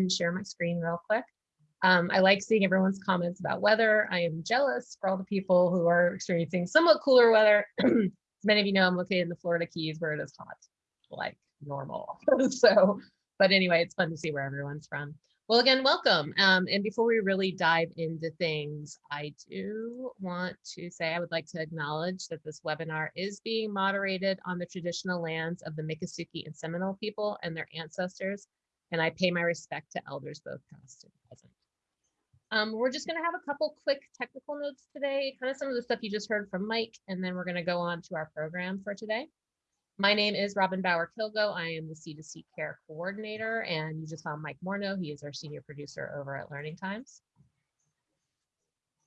and share my screen real quick. Um, I like seeing everyone's comments about weather. I am jealous for all the people who are experiencing somewhat cooler weather. As many of you know, I'm located in the Florida Keys where it is hot, like normal. so, but anyway, it's fun to see where everyone's from. Well, again, welcome. Um, and before we really dive into things, I do want to say I would like to acknowledge that this webinar is being moderated on the traditional lands of the Miccosukee and Seminole people and their ancestors, and I pay my respect to elders both past and present. Um, we're just going to have a couple quick technical notes today, kind of some of the stuff you just heard from Mike, and then we're going to go on to our program for today. My name is Robin Bauer Kilgo. I am the C2C Care Coordinator, and you just saw Mike Morneau. He is our senior producer over at Learning Times.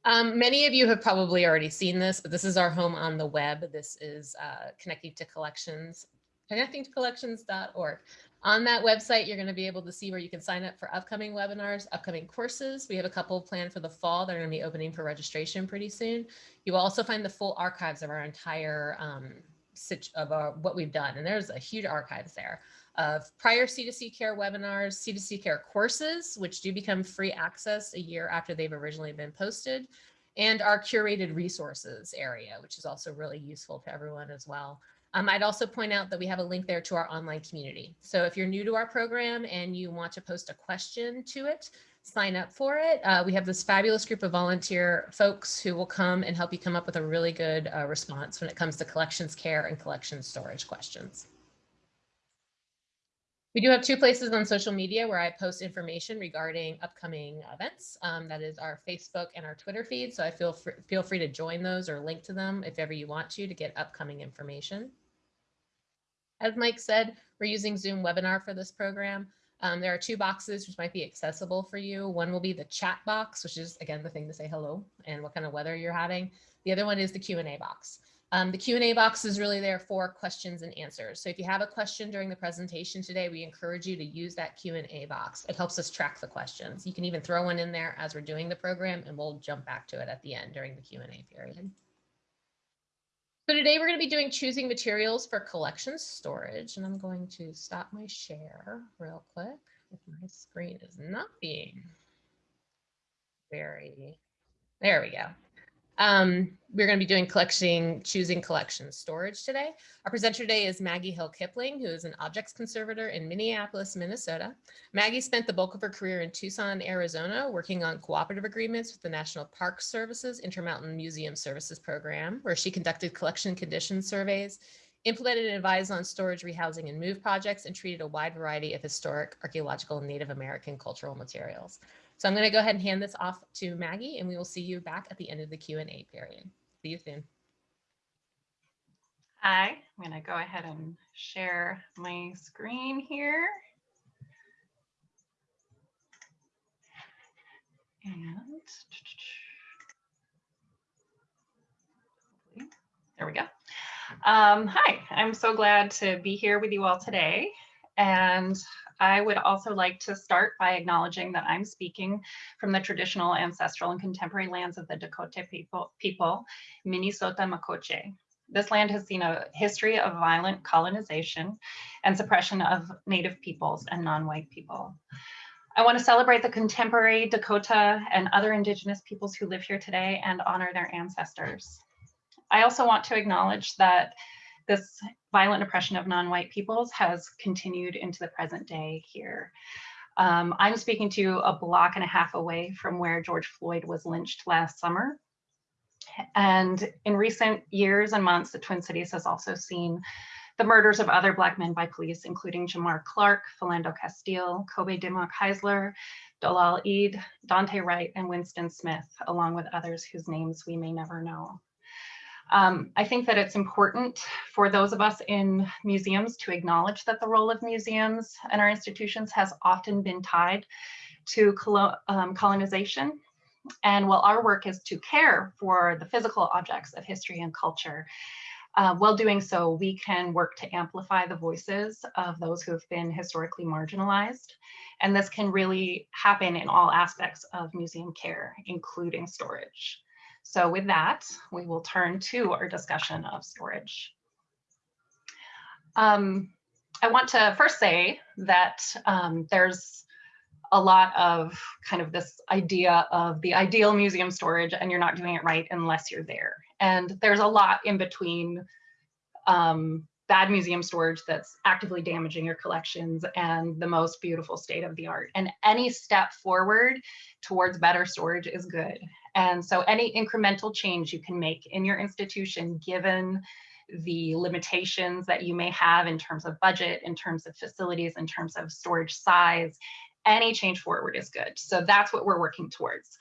Um, many of you have probably already seen this, but this is our home on the web. This is uh, connecting to collections, connecting to collections.org. On that website, you're going to be able to see where you can sign up for upcoming webinars, upcoming courses. We have a couple planned for the fall that are going to be opening for registration pretty soon. You will also find the full archives of our entire um, of our, what we've done. And there's a huge archives there of prior C2C care webinars, C2C care courses, which do become free access a year after they've originally been posted, and our curated resources area, which is also really useful to everyone as well. Um, I'd also point out that we have a link there to our online community. So if you're new to our program and you want to post a question to it, sign up for it. Uh, we have this fabulous group of volunteer folks who will come and help you come up with a really good uh, response when it comes to collections care and collection storage questions. We do have two places on social media where I post information regarding upcoming events. Um, that is our Facebook and our Twitter feed. So I feel feel free to join those or link to them if ever you want to to get upcoming information. As Mike said, we're using Zoom webinar for this program. Um, there are two boxes which might be accessible for you. One will be the chat box, which is again the thing to say hello and what kind of weather you're having. The other one is the Q&A box. Um, the Q&A box is really there for questions and answers. So if you have a question during the presentation today, we encourage you to use that Q&A box. It helps us track the questions. You can even throw one in there as we're doing the program and we'll jump back to it at the end during the Q&A period. So today we're going to be doing choosing materials for collection storage, and I'm going to stop my share real quick if my screen is not being very, there we go. Um, we're going to be doing collecting, choosing collection storage today. Our presenter today is Maggie Hill Kipling, who is an objects conservator in Minneapolis, Minnesota. Maggie spent the bulk of her career in Tucson, Arizona, working on cooperative agreements with the National Park Services Intermountain Museum Services Program, where she conducted collection condition surveys, implemented and advised on storage, rehousing, and move projects, and treated a wide variety of historic, archaeological, and Native American cultural materials. So I'm going to go ahead and hand this off to Maggie and we will see you back at the end of the Q&A period. See you soon. Hi, I'm going to go ahead and share my screen here. And there we go. Um, hi, I'm so glad to be here with you all today. And I would also like to start by acknowledging that I'm speaking from the traditional, ancestral, and contemporary lands of the Dakota people, people Minnesota Makoche. This land has seen a history of violent colonization and suppression of Native peoples and non-white people. I want to celebrate the contemporary Dakota and other Indigenous peoples who live here today and honor their ancestors. I also want to acknowledge that this violent oppression of non-white peoples has continued into the present day here. Um, I'm speaking to you a block and a half away from where George Floyd was lynched last summer. And in recent years and months, the Twin Cities has also seen the murders of other Black men by police, including Jamar Clark, Philando Castile, Kobe Dimok Heisler, Dolal Idd, Daunte Wright, and Winston Smith, along with others whose names we may never know. Um, I think that it's important for those of us in museums to acknowledge that the role of museums and our institutions has often been tied to um, colonization. And while our work is to care for the physical objects of history and culture, uh, while doing so, we can work to amplify the voices of those who have been historically marginalized. And this can really happen in all aspects of museum care, including storage. So with that, we will turn to our discussion of storage. Um, I want to first say that um, there's a lot of kind of this idea of the ideal museum storage and you're not doing it right unless you're there. And there's a lot in between um, bad museum storage that's actively damaging your collections and the most beautiful state of the art. And any step forward towards better storage is good. And so any incremental change you can make in your institution, given the limitations that you may have in terms of budget, in terms of facilities, in terms of storage size, any change forward is good. So that's what we're working towards.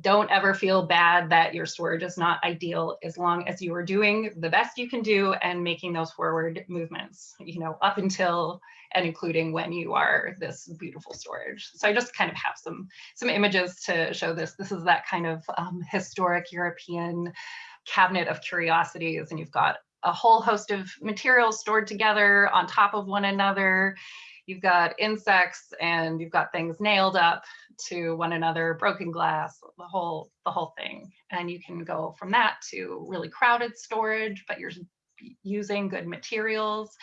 Don't ever feel bad that your storage is not ideal as long as you are doing the best you can do and making those forward movements, you know, up until and including when you are this beautiful storage. So I just kind of have some, some images to show this. This is that kind of um, historic European cabinet of curiosities and you've got a whole host of materials stored together on top of one another. You've got insects and you've got things nailed up to one another, broken glass, the whole the whole thing. And you can go from that to really crowded storage, but you're using good materials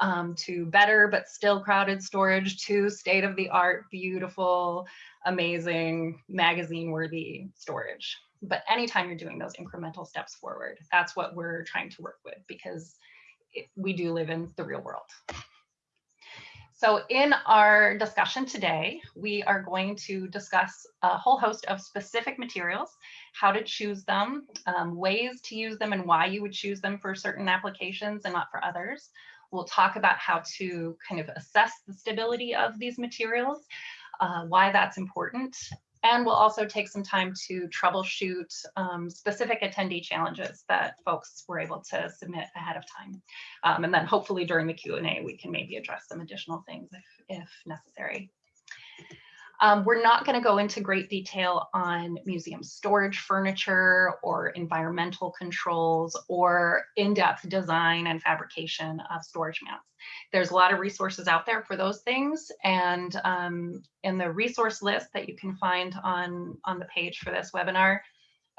um, to better but still crowded storage to state of the art, beautiful, amazing, magazine worthy storage. But anytime you're doing those incremental steps forward, that's what we're trying to work with because it, we do live in the real world. So in our discussion today, we are going to discuss a whole host of specific materials, how to choose them, um, ways to use them and why you would choose them for certain applications and not for others. We'll talk about how to kind of assess the stability of these materials, uh, why that's important, and we'll also take some time to troubleshoot um, specific attendee challenges that folks were able to submit ahead of time. Um, and then hopefully during the Q&A, we can maybe address some additional things if, if necessary. Um, we're not going to go into great detail on museum storage furniture or environmental controls or in-depth design and fabrication of storage mats. There's a lot of resources out there for those things. And um, in the resource list that you can find on, on the page for this webinar,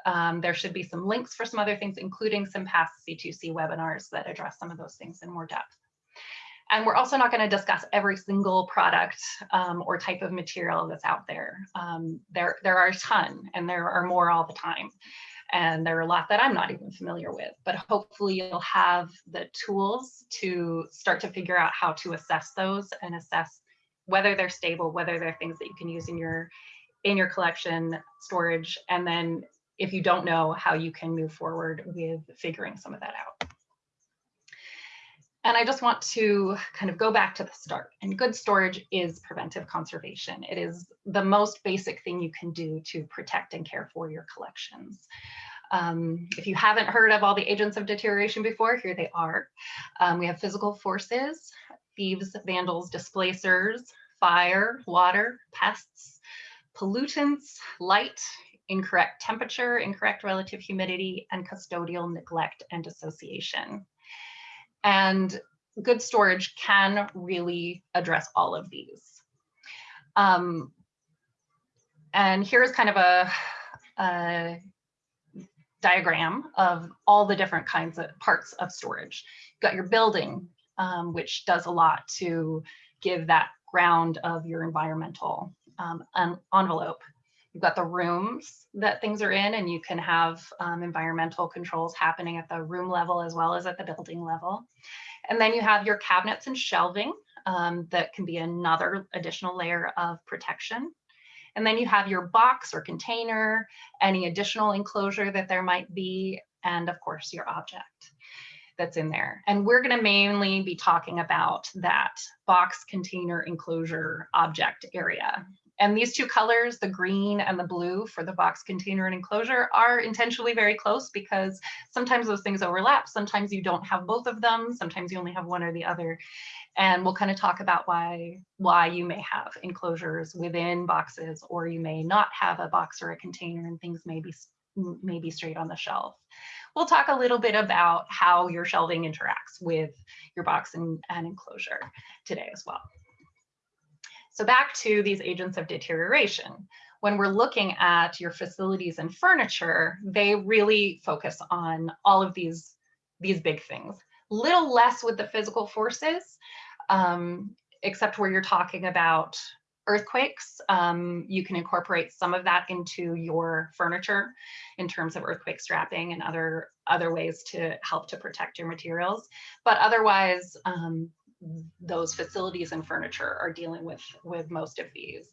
um, there should be some links for some other things, including some past C2C webinars that address some of those things in more depth. And we're also not going to discuss every single product um, or type of material that's out there. Um, there. There are a ton and there are more all the time. And there are a lot that I'm not even familiar with, but hopefully you'll have the tools to start to figure out how to assess those and assess whether they're stable, whether they're things that you can use in your in your collection storage. And then if you don't know how you can move forward with figuring some of that out. And I just want to kind of go back to the start. And good storage is preventive conservation. It is the most basic thing you can do to protect and care for your collections. Um, if you haven't heard of all the agents of deterioration before, here they are. Um, we have physical forces, thieves, vandals, displacers, fire, water, pests, pollutants, light, incorrect temperature, incorrect relative humidity, and custodial neglect and dissociation. And good storage can really address all of these. Um, and here's kind of a, a, diagram of all the different kinds of parts of storage. You've got your building, um, which does a lot to give that ground of your environmental um, envelope. You've got the rooms that things are in and you can have um, environmental controls happening at the room level as well as at the building level. And then you have your cabinets and shelving um, that can be another additional layer of protection. And then you have your box or container, any additional enclosure that there might be, and of course your object that's in there. And we're going to mainly be talking about that box container enclosure object area. And these two colors, the green and the blue for the box container and enclosure are intentionally very close because sometimes those things overlap. Sometimes you don't have both of them. Sometimes you only have one or the other. And we'll kind of talk about why, why you may have enclosures within boxes or you may not have a box or a container and things may be, may be straight on the shelf. We'll talk a little bit about how your shelving interacts with your box and, and enclosure today as well. So back to these agents of deterioration. When we're looking at your facilities and furniture, they really focus on all of these, these big things. Little less with the physical forces, um, except where you're talking about earthquakes, um, you can incorporate some of that into your furniture in terms of earthquake strapping and other, other ways to help to protect your materials. But otherwise, um, those facilities and furniture are dealing with, with most of these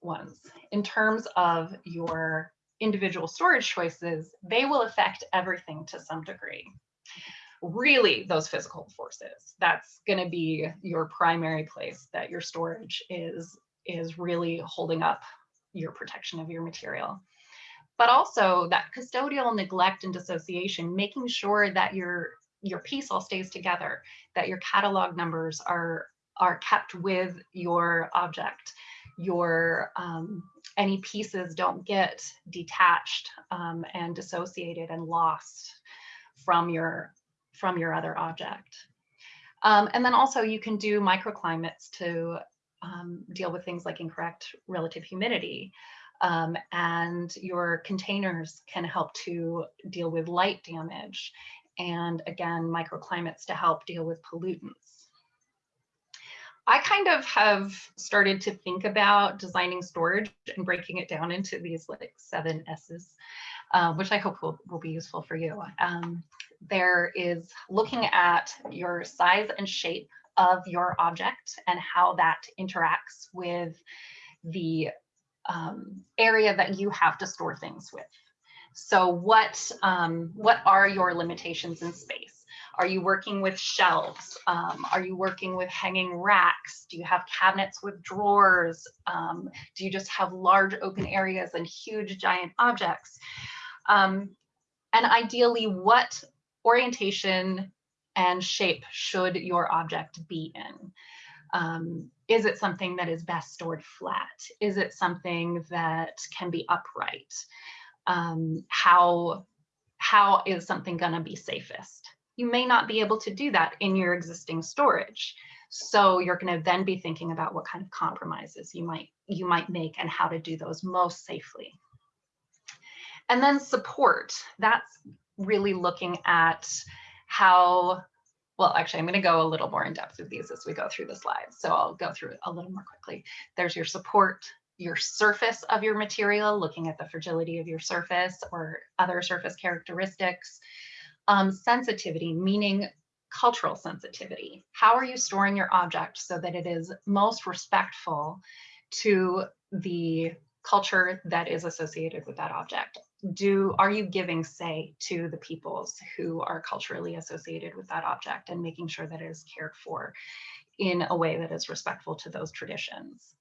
ones. In terms of your individual storage choices, they will affect everything to some degree. Really, those physical forces, that's going to be your primary place that your storage is, is really holding up your protection of your material. But also that custodial neglect and dissociation, making sure that your, your piece all stays together, that your catalog numbers are, are kept with your object, your um, any pieces don't get detached um, and dissociated and lost from your from your other object. Um, and then also you can do microclimates to um, deal with things like incorrect relative humidity. Um, and your containers can help to deal with light damage and again, microclimates to help deal with pollutants. I kind of have started to think about designing storage and breaking it down into these like seven S's, uh, which I hope will, will be useful for you. Um, there is looking at your size and shape of your object and how that interacts with the um, area that you have to store things with. So what, um, what are your limitations in space? Are you working with shelves? Um, are you working with hanging racks? Do you have cabinets with drawers? Um, do you just have large open areas and huge giant objects? Um, and ideally, what orientation and shape should your object be in? Um, is it something that is best stored flat? Is it something that can be upright? Um, how, how is something gonna be safest? you may not be able to do that in your existing storage. So you're going to then be thinking about what kind of compromises you might you might make and how to do those most safely. And then support, that's really looking at how, well, actually, I'm going to go a little more in depth with these as we go through the slides. So I'll go through a little more quickly. There's your support, your surface of your material, looking at the fragility of your surface or other surface characteristics um, sensitivity, meaning cultural sensitivity. How are you storing your object so that it is most respectful to the culture that is associated with that object? Do are you giving say to the peoples who are culturally associated with that object and making sure that it is cared for in a way that is respectful to those traditions?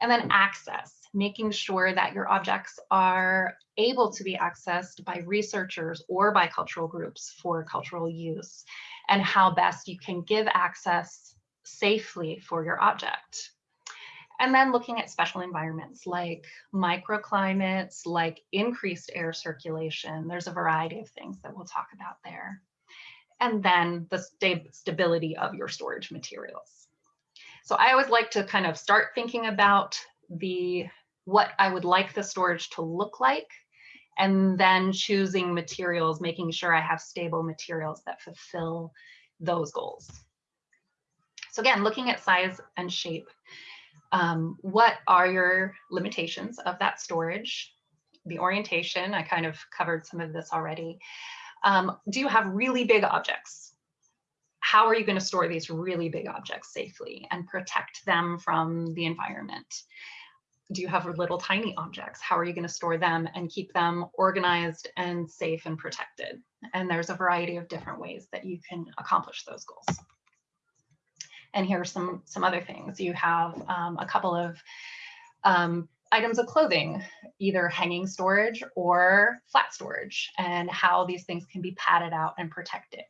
And then access, making sure that your objects are able to be accessed by researchers or by cultural groups for cultural use, and how best you can give access safely for your object. And then looking at special environments like microclimates, like increased air circulation. There's a variety of things that we'll talk about there. And then the stability of your storage materials. So I always like to kind of start thinking about the what I would like the storage to look like, and then choosing materials, making sure I have stable materials that fulfill those goals. So again, looking at size and shape, um, what are your limitations of that storage? The orientation, I kind of covered some of this already. Um, do you have really big objects? How are you going to store these really big objects safely and protect them from the environment? Do you have little tiny objects? How are you going to store them and keep them organized and safe and protected? And there's a variety of different ways that you can accomplish those goals. And here are some, some other things. You have um, a couple of um, items of clothing, either hanging storage or flat storage, and how these things can be padded out and protected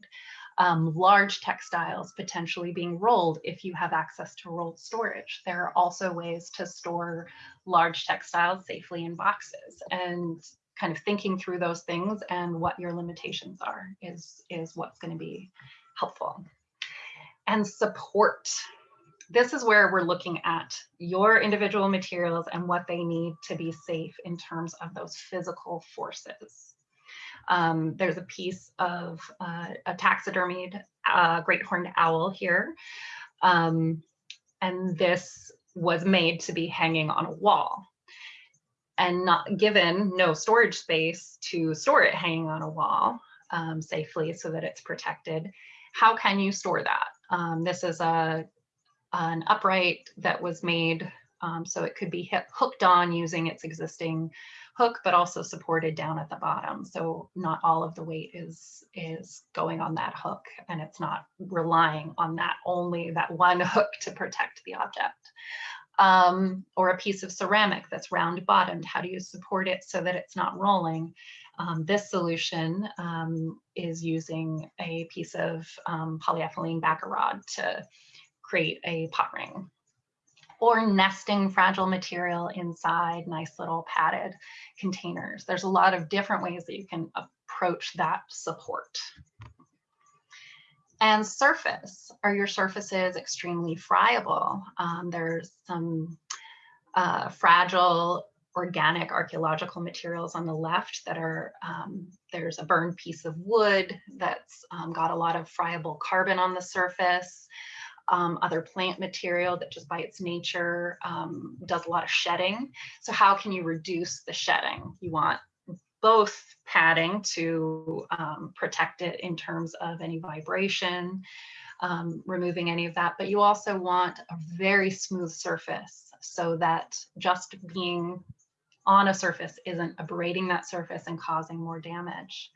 um, large textiles potentially being rolled if you have access to rolled storage. There are also ways to store large textiles safely in boxes and kind of thinking through those things and what your limitations are is, is what's going to be helpful. And support. This is where we're looking at your individual materials and what they need to be safe in terms of those physical forces. Um, there's a piece of uh, a taxidermied uh, great horned owl here. Um, and this was made to be hanging on a wall and not given no storage space to store it hanging on a wall um, safely so that it's protected, how can you store that? Um, this is a an upright that was made um, so it could be hooked on using its existing hook, but also supported down at the bottom. So not all of the weight is, is going on that hook and it's not relying on that only that one hook to protect the object. Um, or a piece of ceramic that's round bottomed. How do you support it so that it's not rolling? Um, this solution um, is using a piece of um, polyethylene backer rod to create a pot ring or nesting fragile material inside nice little padded containers. There's a lot of different ways that you can approach that support. And surface, are your surfaces extremely friable? Um, there's some uh, fragile organic archaeological materials on the left that are, um, there's a burned piece of wood that's um, got a lot of friable carbon on the surface um, other plant material that just by its nature um, does a lot of shedding. So how can you reduce the shedding? You want both padding to um, protect it in terms of any vibration, um, removing any of that, but you also want a very smooth surface so that just being on a surface isn't abrading that surface and causing more damage.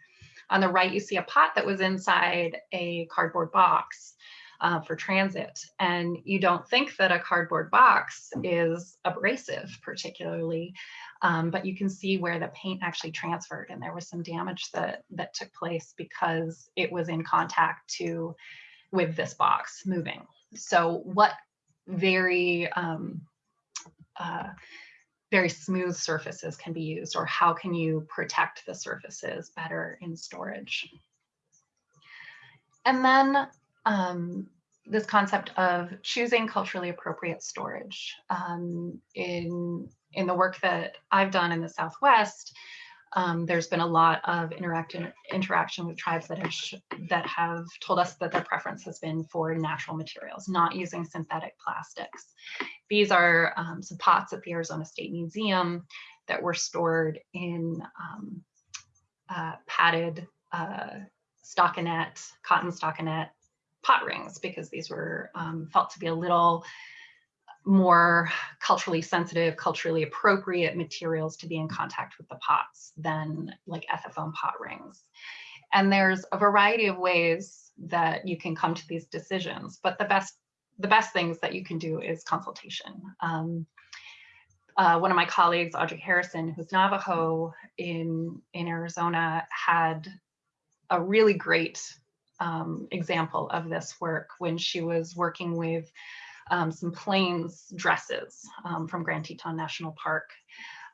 On the right, you see a pot that was inside a cardboard box uh, for transit. And you don't think that a cardboard box is abrasive particularly, um, but you can see where the paint actually transferred and there was some damage that, that took place because it was in contact to with this box moving. So what very um, uh, very smooth surfaces can be used or how can you protect the surfaces better in storage? And then um, this concept of choosing culturally appropriate storage. Um, in, in the work that I've done in the Southwest, um, there's been a lot of interaction interaction with tribes that have that have told us that their preference has been for natural materials, not using synthetic plastics. These are um, some pots at the Arizona State Museum that were stored in um, uh, padded uh, stockinette, cotton stockinette pot rings because these were um, felt to be a little more culturally sensitive, culturally appropriate materials to be in contact with the pots than like Ethafoam pot rings. And there's a variety of ways that you can come to these decisions, but the best the best things that you can do is consultation. Um, uh, one of my colleagues, Audrey Harrison, who's Navajo in, in Arizona, had a really great um, example of this work when she was working with um, some plains dresses um, from Grand Teton National Park.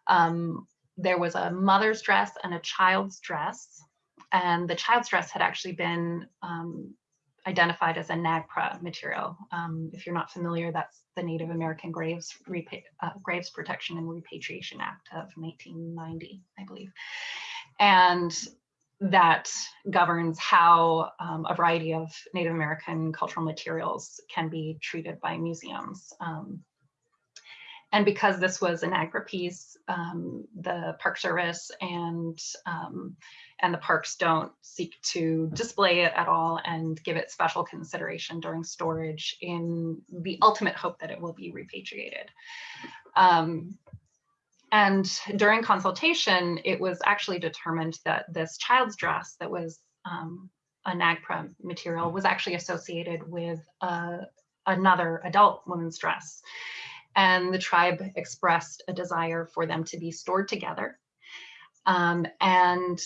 Um, there was a mother's dress and a child's dress, and the child's dress had actually been um, identified as a NAGPRA material. Um, if you're not familiar, that's the Native American Graves, uh, Graves Protection and Repatriation Act of 1990, I believe. And that governs how um, a variety of Native American cultural materials can be treated by museums. Um, and because this was an NAGPRA piece, um, the Park Service and um, and the parks don't seek to display it at all and give it special consideration during storage in the ultimate hope that it will be repatriated. And during consultation, it was actually determined that this child's dress that was um, a NAGPRA material was actually associated with uh, another adult woman's dress. And the tribe expressed a desire for them to be stored together um, and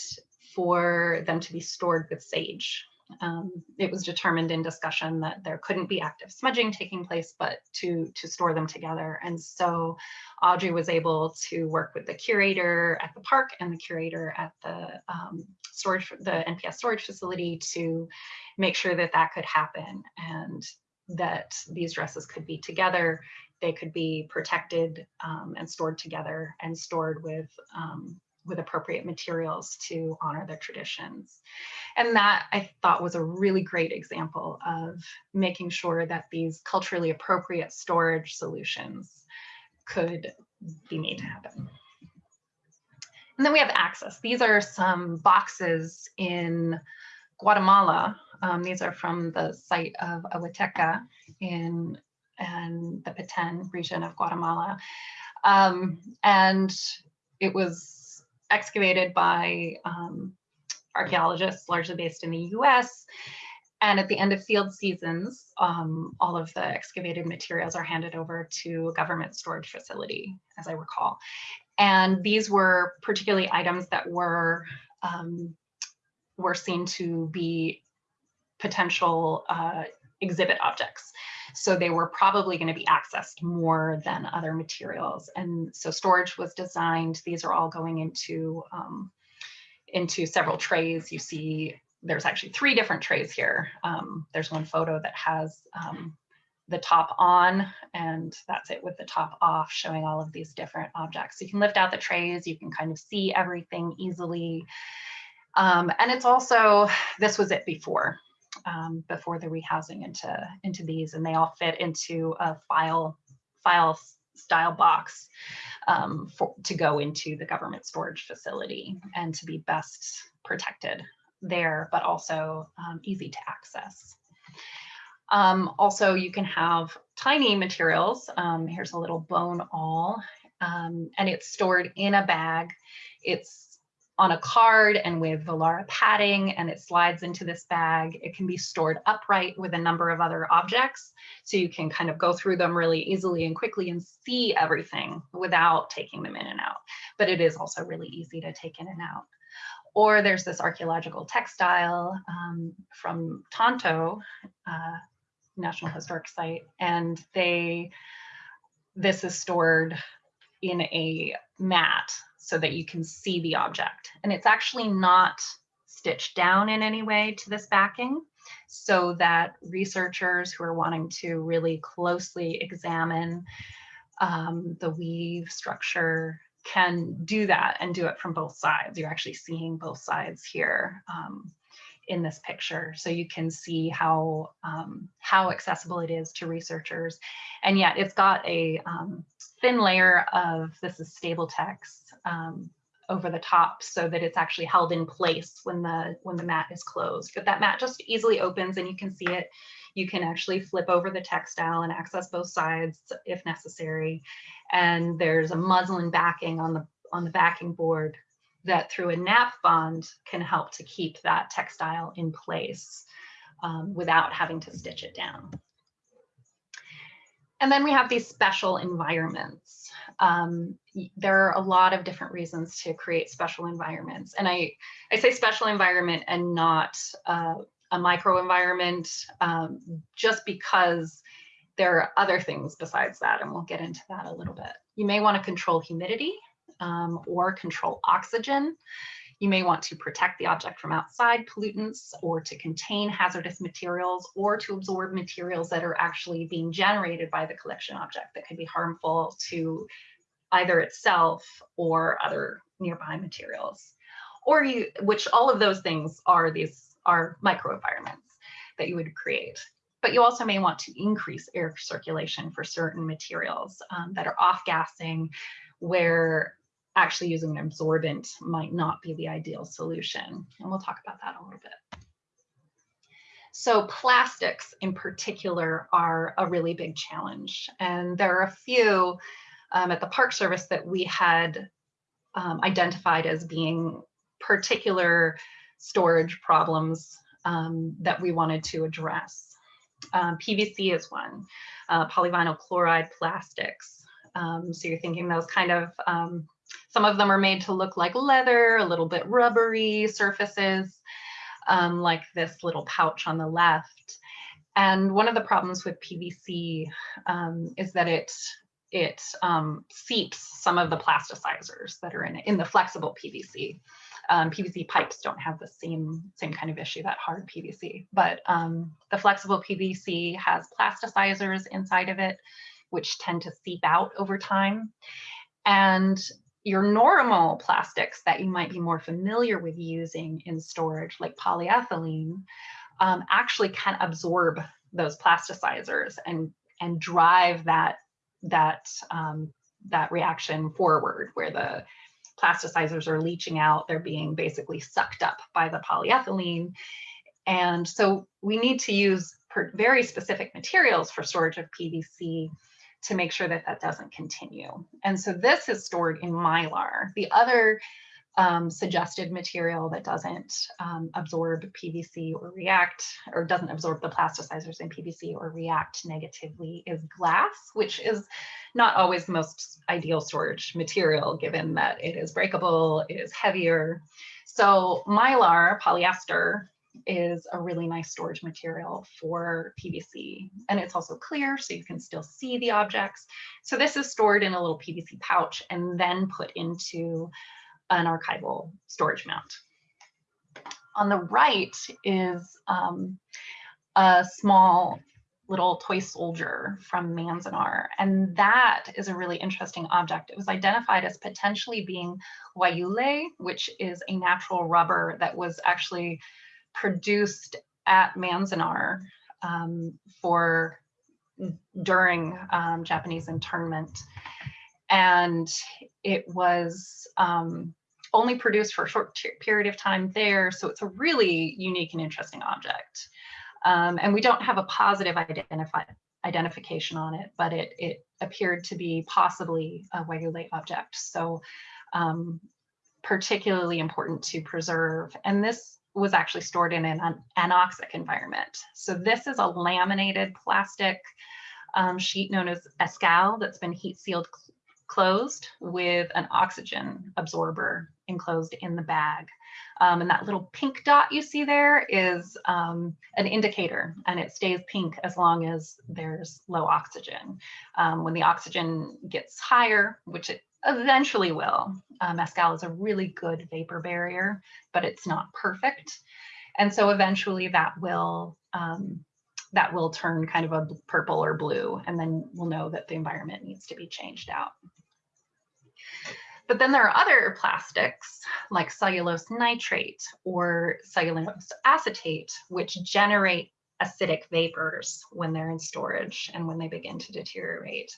for them to be stored with sage um, it was determined in discussion that there couldn't be active smudging taking place, but to, to store them together. And so Audrey was able to work with the curator at the park and the curator at the um, storage, the NPS storage facility to make sure that that could happen and that these dresses could be together. They could be protected um, and stored together and stored with um, with appropriate materials to honor their traditions. And that I thought was a really great example of making sure that these culturally appropriate storage solutions could be made to happen. And then we have access. These are some boxes in Guatemala. Um, these are from the site of Aguateca in and the Petén region of Guatemala. Um, and it was excavated by um, archaeologists largely based in the US. And at the end of field seasons, um, all of the excavated materials are handed over to a government storage facility, as I recall. And these were particularly items that were um, were seen to be potential uh, exhibit objects. So they were probably going to be accessed more than other materials. And so storage was designed. These are all going into, um, into several trays. You see there's actually three different trays here. Um, there's one photo that has um, the top on and that's it with the top off showing all of these different objects. So you can lift out the trays, you can kind of see everything easily. Um, and it's also, this was it before um, before the rehousing into, into these and they all fit into a file, file style box um, for, to go into the government storage facility and to be best protected there, but also um, easy to access. Um, also, you can have tiny materials. Um, here's a little bone awl, um, and it's stored in a bag. It's on a card and with Volara padding and it slides into this bag. It can be stored upright with a number of other objects. So you can kind of go through them really easily and quickly and see everything without taking them in and out. But it is also really easy to take in and out. Or there's this archaeological textile um, from Tonto uh, National Historic Site, and they, this is stored in a mat so that you can see the object. And it's actually not stitched down in any way to this backing so that researchers who are wanting to really closely examine um, the weave structure can do that and do it from both sides. You're actually seeing both sides here um, in this picture. So you can see how, um, how accessible it is to researchers. And yet it's got a um, thin layer of, this is Stabiltex um, over the top so that it's actually held in place when the, when the mat is closed. But that mat just easily opens and you can see it. You can actually flip over the textile and access both sides if necessary. And there's a muslin backing on the, on the backing board that through a nap bond can help to keep that textile in place um, without having to stitch it down. And then we have these special environments. Um, there are a lot of different reasons to create special environments. And I, I say special environment and not uh, a micro environment um, just because there are other things besides that, and we'll get into that a little bit. You may want to control humidity um, or control oxygen. You may want to protect the object from outside pollutants or to contain hazardous materials or to absorb materials that are actually being generated by the collection object that could be harmful to either itself or other nearby materials. Or you, which all of those things are these are microenvironments that you would create. But you also may want to increase air circulation for certain materials um, that are off-gassing where actually using an absorbent might not be the ideal solution. And we'll talk about that a little bit. So plastics in particular are a really big challenge. And there are a few um, at the Park Service that we had um, identified as being particular storage problems um, that we wanted to address. Um, PVC is one, uh, polyvinyl chloride plastics. Um, so you're thinking those kind of um, some of them are made to look like leather, a little bit rubbery surfaces, um, like this little pouch on the left. And one of the problems with PVC um, is that it it um, seeps some of the plasticizers that are in it, in the flexible PVC. Um, PVC pipes don't have the same same kind of issue that hard PVC, but um, the flexible PVC has plasticizers inside of it, which tend to seep out over time. And your normal plastics that you might be more familiar with using in storage, like polyethylene, um, actually can absorb those plasticizers and and drive that that um, that reaction forward, where the plasticizers are leaching out, they're being basically sucked up by the polyethylene. And so we need to use very specific materials for storage of PVC to make sure that that doesn't continue. And so this is stored in Mylar. The other um, suggested material that doesn't um, absorb PVC or react, or doesn't absorb the plasticizers in PVC or react negatively is glass, which is not always the most ideal storage material given that it is breakable, it is heavier. So Mylar polyester is a really nice storage material for PVC. And it's also clear, so you can still see the objects. So this is stored in a little PVC pouch and then put into an archival storage mount. On the right is um, a small little toy soldier from Manzanar. And that is a really interesting object. It was identified as potentially being guayule, which is a natural rubber that was actually produced at Manzanar um, for during um, Japanese internment. And it was um, only produced for a short period of time there. So it's a really unique and interesting object. Um, and we don't have a positive identification on it, but it, it appeared to be possibly a Guayule object. So um, particularly important to preserve. And this was actually stored in an anoxic environment. So this is a laminated plastic um, sheet known as Escal that's been heat sealed closed with an oxygen absorber enclosed in the bag. Um, and that little pink dot you see there is um, an indicator and it stays pink as long as there's low oxygen. Um, when the oxygen gets higher, which it eventually will, uh, Escal is a really good vapor barrier, but it's not perfect. And so eventually that will um, that will turn kind of a purple or blue, and then we'll know that the environment needs to be changed out. But then there are other plastics like cellulose nitrate or cellulose acetate, which generate acidic vapors when they're in storage and when they begin to deteriorate.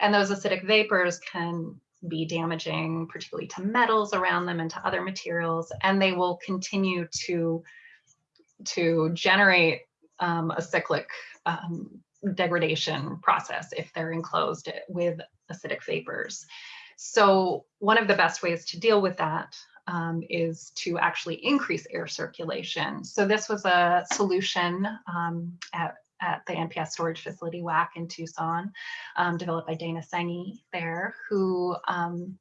And those acidic vapors can be damaging, particularly to metals around them and to other materials, and they will continue to, to generate um, a cyclic um, degradation process if they're enclosed with acidic vapors. So one of the best ways to deal with that um, is to actually increase air circulation. So this was a solution um, at, at the NPS storage facility WAC in Tucson, um, developed by Dana Senge there, who um,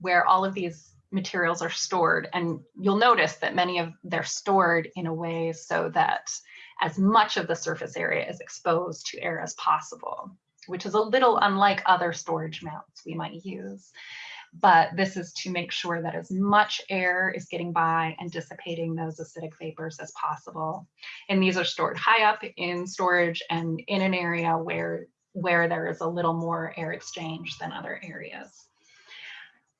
where all of these materials are stored. And you'll notice that many of they're stored in a way so that as much of the surface area is exposed to air as possible which is a little unlike other storage mounts we might use. But this is to make sure that as much air is getting by and dissipating those acidic vapors as possible. And these are stored high up in storage and in an area where, where there is a little more air exchange than other areas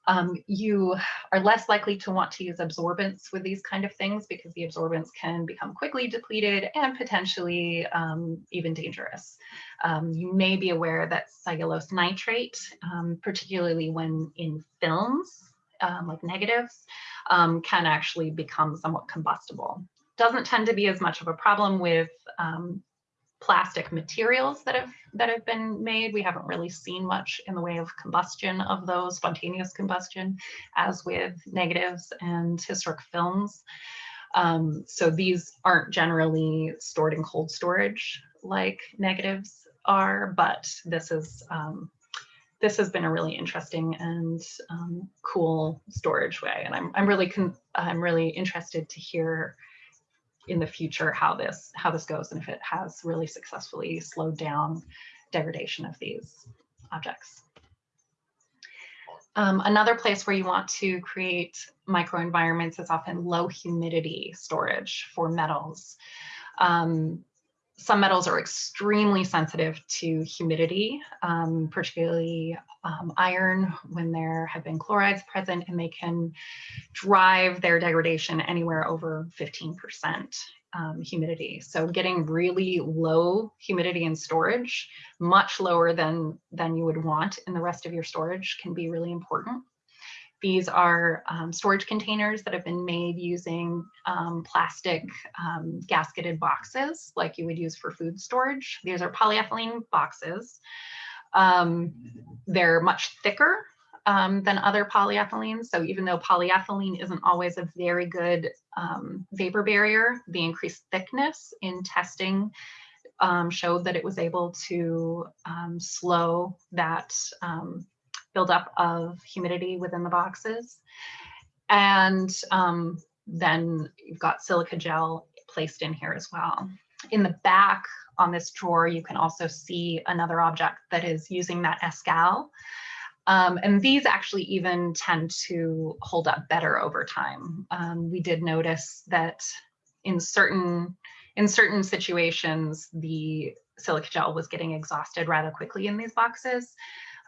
um, you are less likely to want to use absorbents with these kind of things because the absorbents can become quickly depleted and potentially um, even dangerous. Um, you may be aware that cellulose nitrate, um, particularly when in films, um, like negatives, um, can actually become somewhat combustible. Doesn't tend to be as much of a problem with plastic materials that have that have been made. We haven't really seen much in the way of combustion of those, spontaneous combustion, as with negatives and historic films. Um, so these aren't generally stored in cold storage like negatives are, but this is um, this has been a really interesting and um, cool storage way, and I'm I'm really I'm really interested to hear in the future how this how this goes and if it has really successfully slowed down degradation of these objects. Um, another place where you want to create microenvironments is often low humidity storage for metals. Um, some metals are extremely sensitive to humidity, um, particularly um, iron when there have been chlorides present and they can drive their degradation anywhere over 15% um, humidity. So getting really low humidity in storage, much lower than, than you would want in the rest of your storage can be really important. These are um, storage containers that have been made using um, plastic um, gasketed boxes like you would use for food storage. These are polyethylene boxes. Um, they're much thicker um, than other polyethylenes. So even though polyethylene isn't always a very good um, vapor barrier, the increased thickness in testing showed that it was able to slow that buildup of humidity within the boxes. And um, then you've got silica gel placed in here as well. In the back on this drawer, you can also see another object that is using that Escal. Um, and these actually even tend to hold up better over time. Um, we did notice that in certain in certain situations, the silica gel was getting exhausted rather quickly in these boxes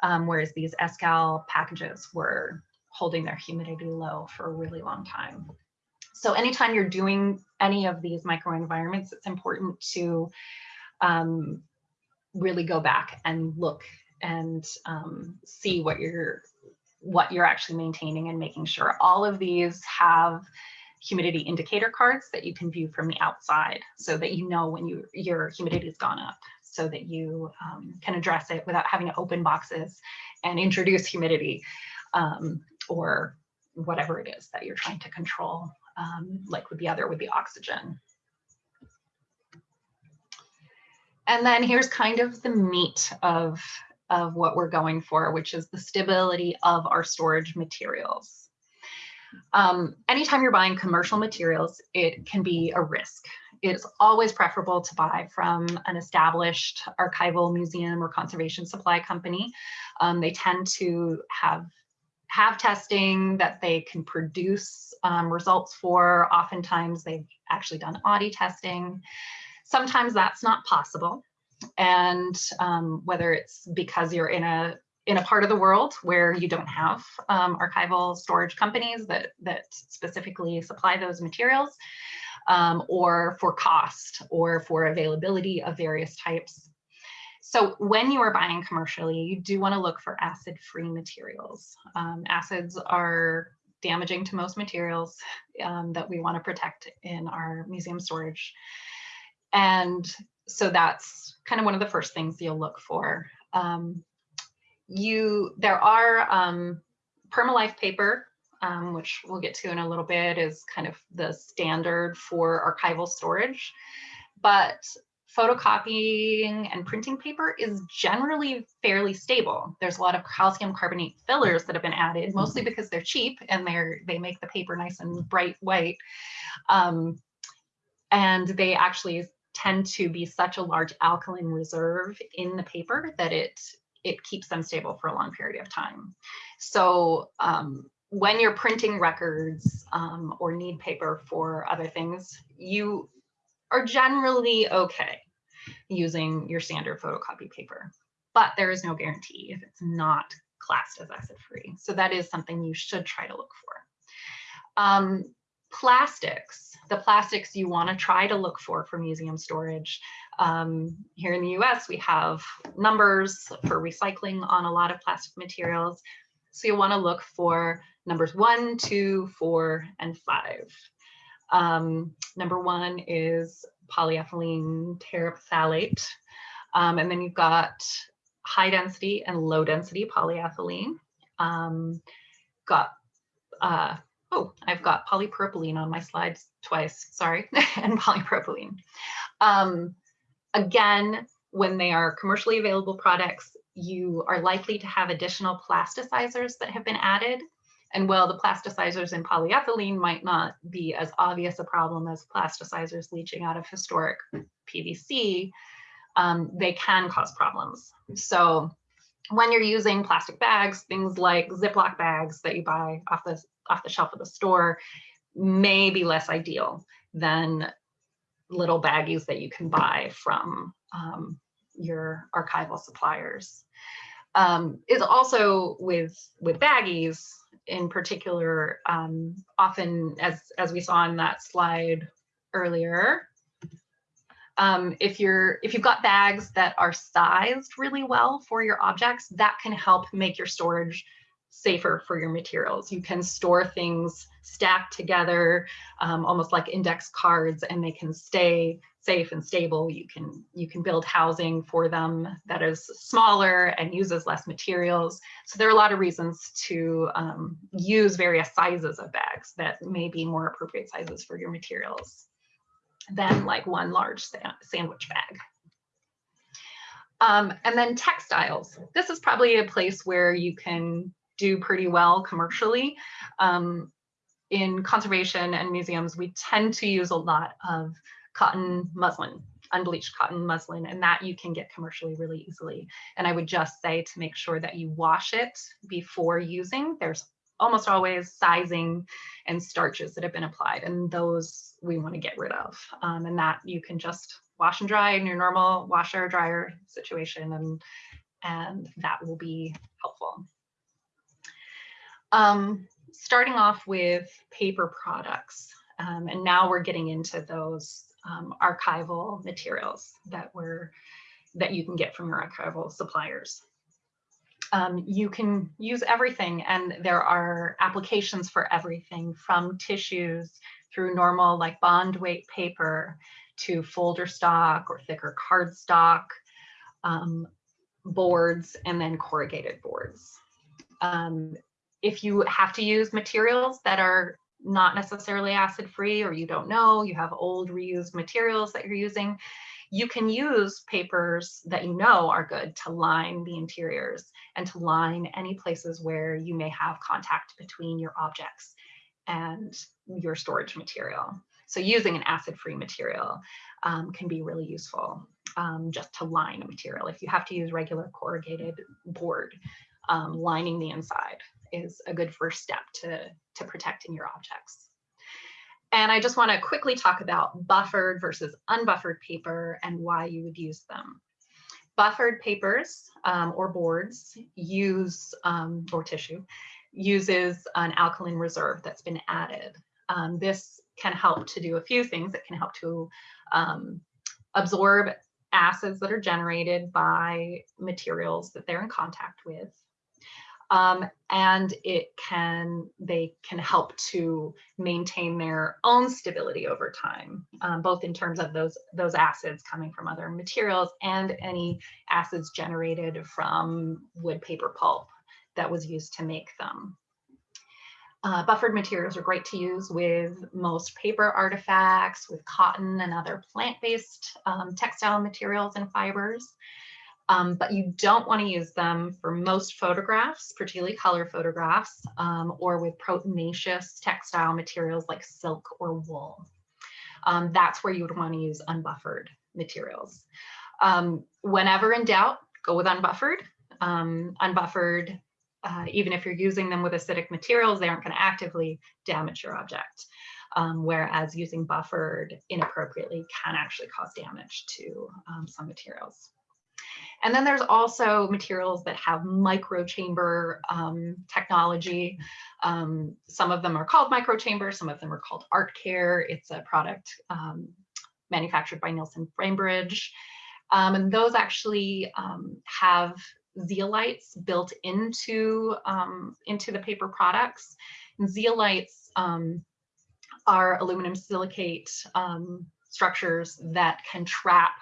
um, whereas these Escal packages were holding their humidity low for a really long time. So anytime you're doing any of these microenvironments, it's important to um, really go back and look and um, see what you're what you're actually maintaining and making sure all of these have humidity indicator cards that you can view from the outside so that you know when you your humidity has gone up so that you um, can address it without having to open boxes and introduce humidity um, or whatever it is that you're trying to control, um, like with the other with the oxygen. And then here's kind of the meat of, of what we're going for, which is the stability of our storage materials. Um, anytime you're buying commercial materials, it can be a risk it's always preferable to buy from an established archival museum or conservation supply company. Um, they tend to have have testing that they can produce um, results for. Oftentimes they've actually done AAODI testing. Sometimes that's not possible. And um, whether it's because you're in a in a part of the world where you don't have um, archival storage companies that, that specifically supply those materials, um, or for cost or for availability of various types. So when you are buying commercially, you do want to look for acid-free materials. Um, acids are damaging to most materials um, that we want to protect in our museum storage. And so that's kind of one of the first things you'll look for. Um, you, there are um, Permalife paper um, which we'll get to in a little bit, is kind of the standard for archival storage. But photocopying and printing paper is generally fairly stable. There's a lot of calcium carbonate fillers that have been added, mostly mm-hmm. because they're cheap and they're they make the paper nice and bright white. Um, and they actually tend to be such a large alkaline reserve in the paper that it it keeps them stable for a long period of time. So um, when you're printing records um, or need paper for other things, you are generally okay using your standard photocopy paper, but there is no guarantee if it's not classed as acid free. So that is something you should try to look for. Um, plastics, the plastics you want to try to look for for museum storage. Um, here in the US, we have numbers for recycling on a lot of plastic materials. So you want to look for numbers one, two, four, and five. Um, number one is polyethylene terephthalate. Um, and then you've got high density and low density polyethylene. Um, got, uh, oh, I've got polypropylene on my slides twice, sorry, and polypropylene. Um, again, when they are commercially available products, you are likely to have additional plasticizers that have been added. And while the plasticizers in polyethylene might not be as obvious a problem as plasticizers leaching out of historic PVC, um, they can cause problems. So when you're using plastic bags, things like Ziploc bags that you buy off the, off the shelf of the store may be less ideal than little baggies that you can buy from um, your archival suppliers. Um, is also with with baggies in particular, um, often as as we saw in that slide earlier, um, if you're if you've got bags that are sized really well for your objects, that can help make your storage safer for your materials. You can store things stacked together, um, almost like index cards, and they can stay safe and stable. You can you can build housing for them that is smaller and uses less materials. So there are a lot of reasons to um, use various sizes of bags that may be more appropriate sizes for your materials than like one large sa sandwich bag. Um, and then textiles. This is probably a place where you can do pretty well commercially. Um, in conservation and museums, we tend to use a lot of cotton muslin, unbleached cotton muslin, and that you can get commercially really easily. And I would just say to make sure that you wash it before using. There's almost always sizing and starches that have been applied, and those we want to get rid of. Um, and that you can just wash and dry in your normal washer dryer situation, and and that will be helpful. Um, starting off with paper products, um, and now we're getting into those um, archival materials that were that you can get from your archival suppliers. Um, you can use everything and there are applications for everything from tissues through normal like bond weight paper to folder stock or thicker cardstock, um, boards, and then corrugated boards. Um, if you have to use materials that are not necessarily acid free or you don't know, you have old reused materials that you're using, you can use papers that you know are good to line the interiors and to line any places where you may have contact between your objects and your storage material. So using an acid-free material um, can be really useful um, just to line a material. If you have to use regular corrugated board, um, lining the inside is a good first step to, to protecting your objects. And I just want to quickly talk about buffered versus unbuffered paper and why you would use them. Buffered papers um, or boards use, um, or tissue, uses an alkaline reserve that's been added. Um, this can help to do a few things. It can help to um, absorb acids that are generated by materials that they're in contact with um, and it can they can help to maintain their own stability over time, um, both in terms of those those acids coming from other materials and any acids generated from wood paper pulp that was used to make them. Uh, buffered materials are great to use with most paper artifacts, with cotton and other plant-based um, textile materials and fibers um, but you don't want to use them for most photographs, particularly color photographs, um, or with proteinaceous textile materials like silk or wool. Um, that's where you would want to use unbuffered materials. Um, whenever in doubt, go with unbuffered. Um, unbuffered, uh, even if you're using them with acidic materials, they aren't going to actively damage your object. Um, whereas using buffered inappropriately can actually cause damage to some materials. And then there's also materials that have microchamber um, technology. Um, some of them are called microchambers, some of them are called Art Care. It's a product um, manufactured by Nielsen Bainbridge. Um, and those actually um, have zeolites built into, um, into the paper products. And zeolites are aluminum silicate structures that can trap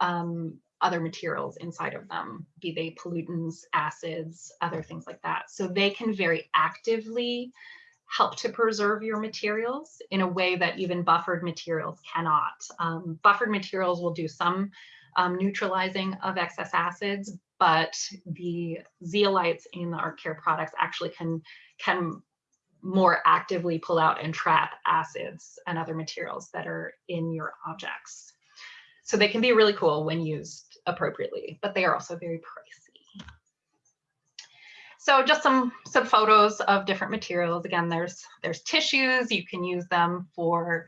um, other materials inside of them, be they pollutants, acids, other things like that. So they can very actively help to preserve your materials in a way that even buffered materials cannot. Um, buffered materials will do some um, neutralizing of excess acids, but the zeolites in the art care products actually can, can more actively pull out and trap acids and other materials that are in your objects. So they can be really cool when used appropriately, but they are also very pricey. So just some, some photos of different materials. Again, there's, there's tissues. You can use them for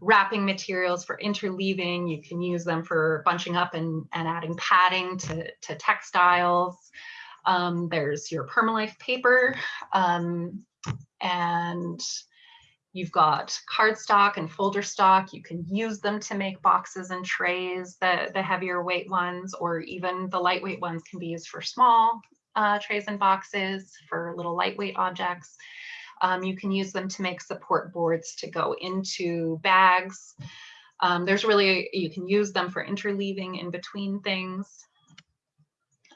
wrapping materials for interleaving. You can use them for bunching up and, and adding padding to, to textiles. Um, there's your permalife paper um, and you've got cardstock and folder stock. You can use them to make boxes and trays, the, the heavier weight ones, or even the lightweight ones can be used for small uh, trays and boxes for little lightweight objects. Um, you can use them to make support boards to go into bags. Um, there's really, you can use them for interleaving in between things.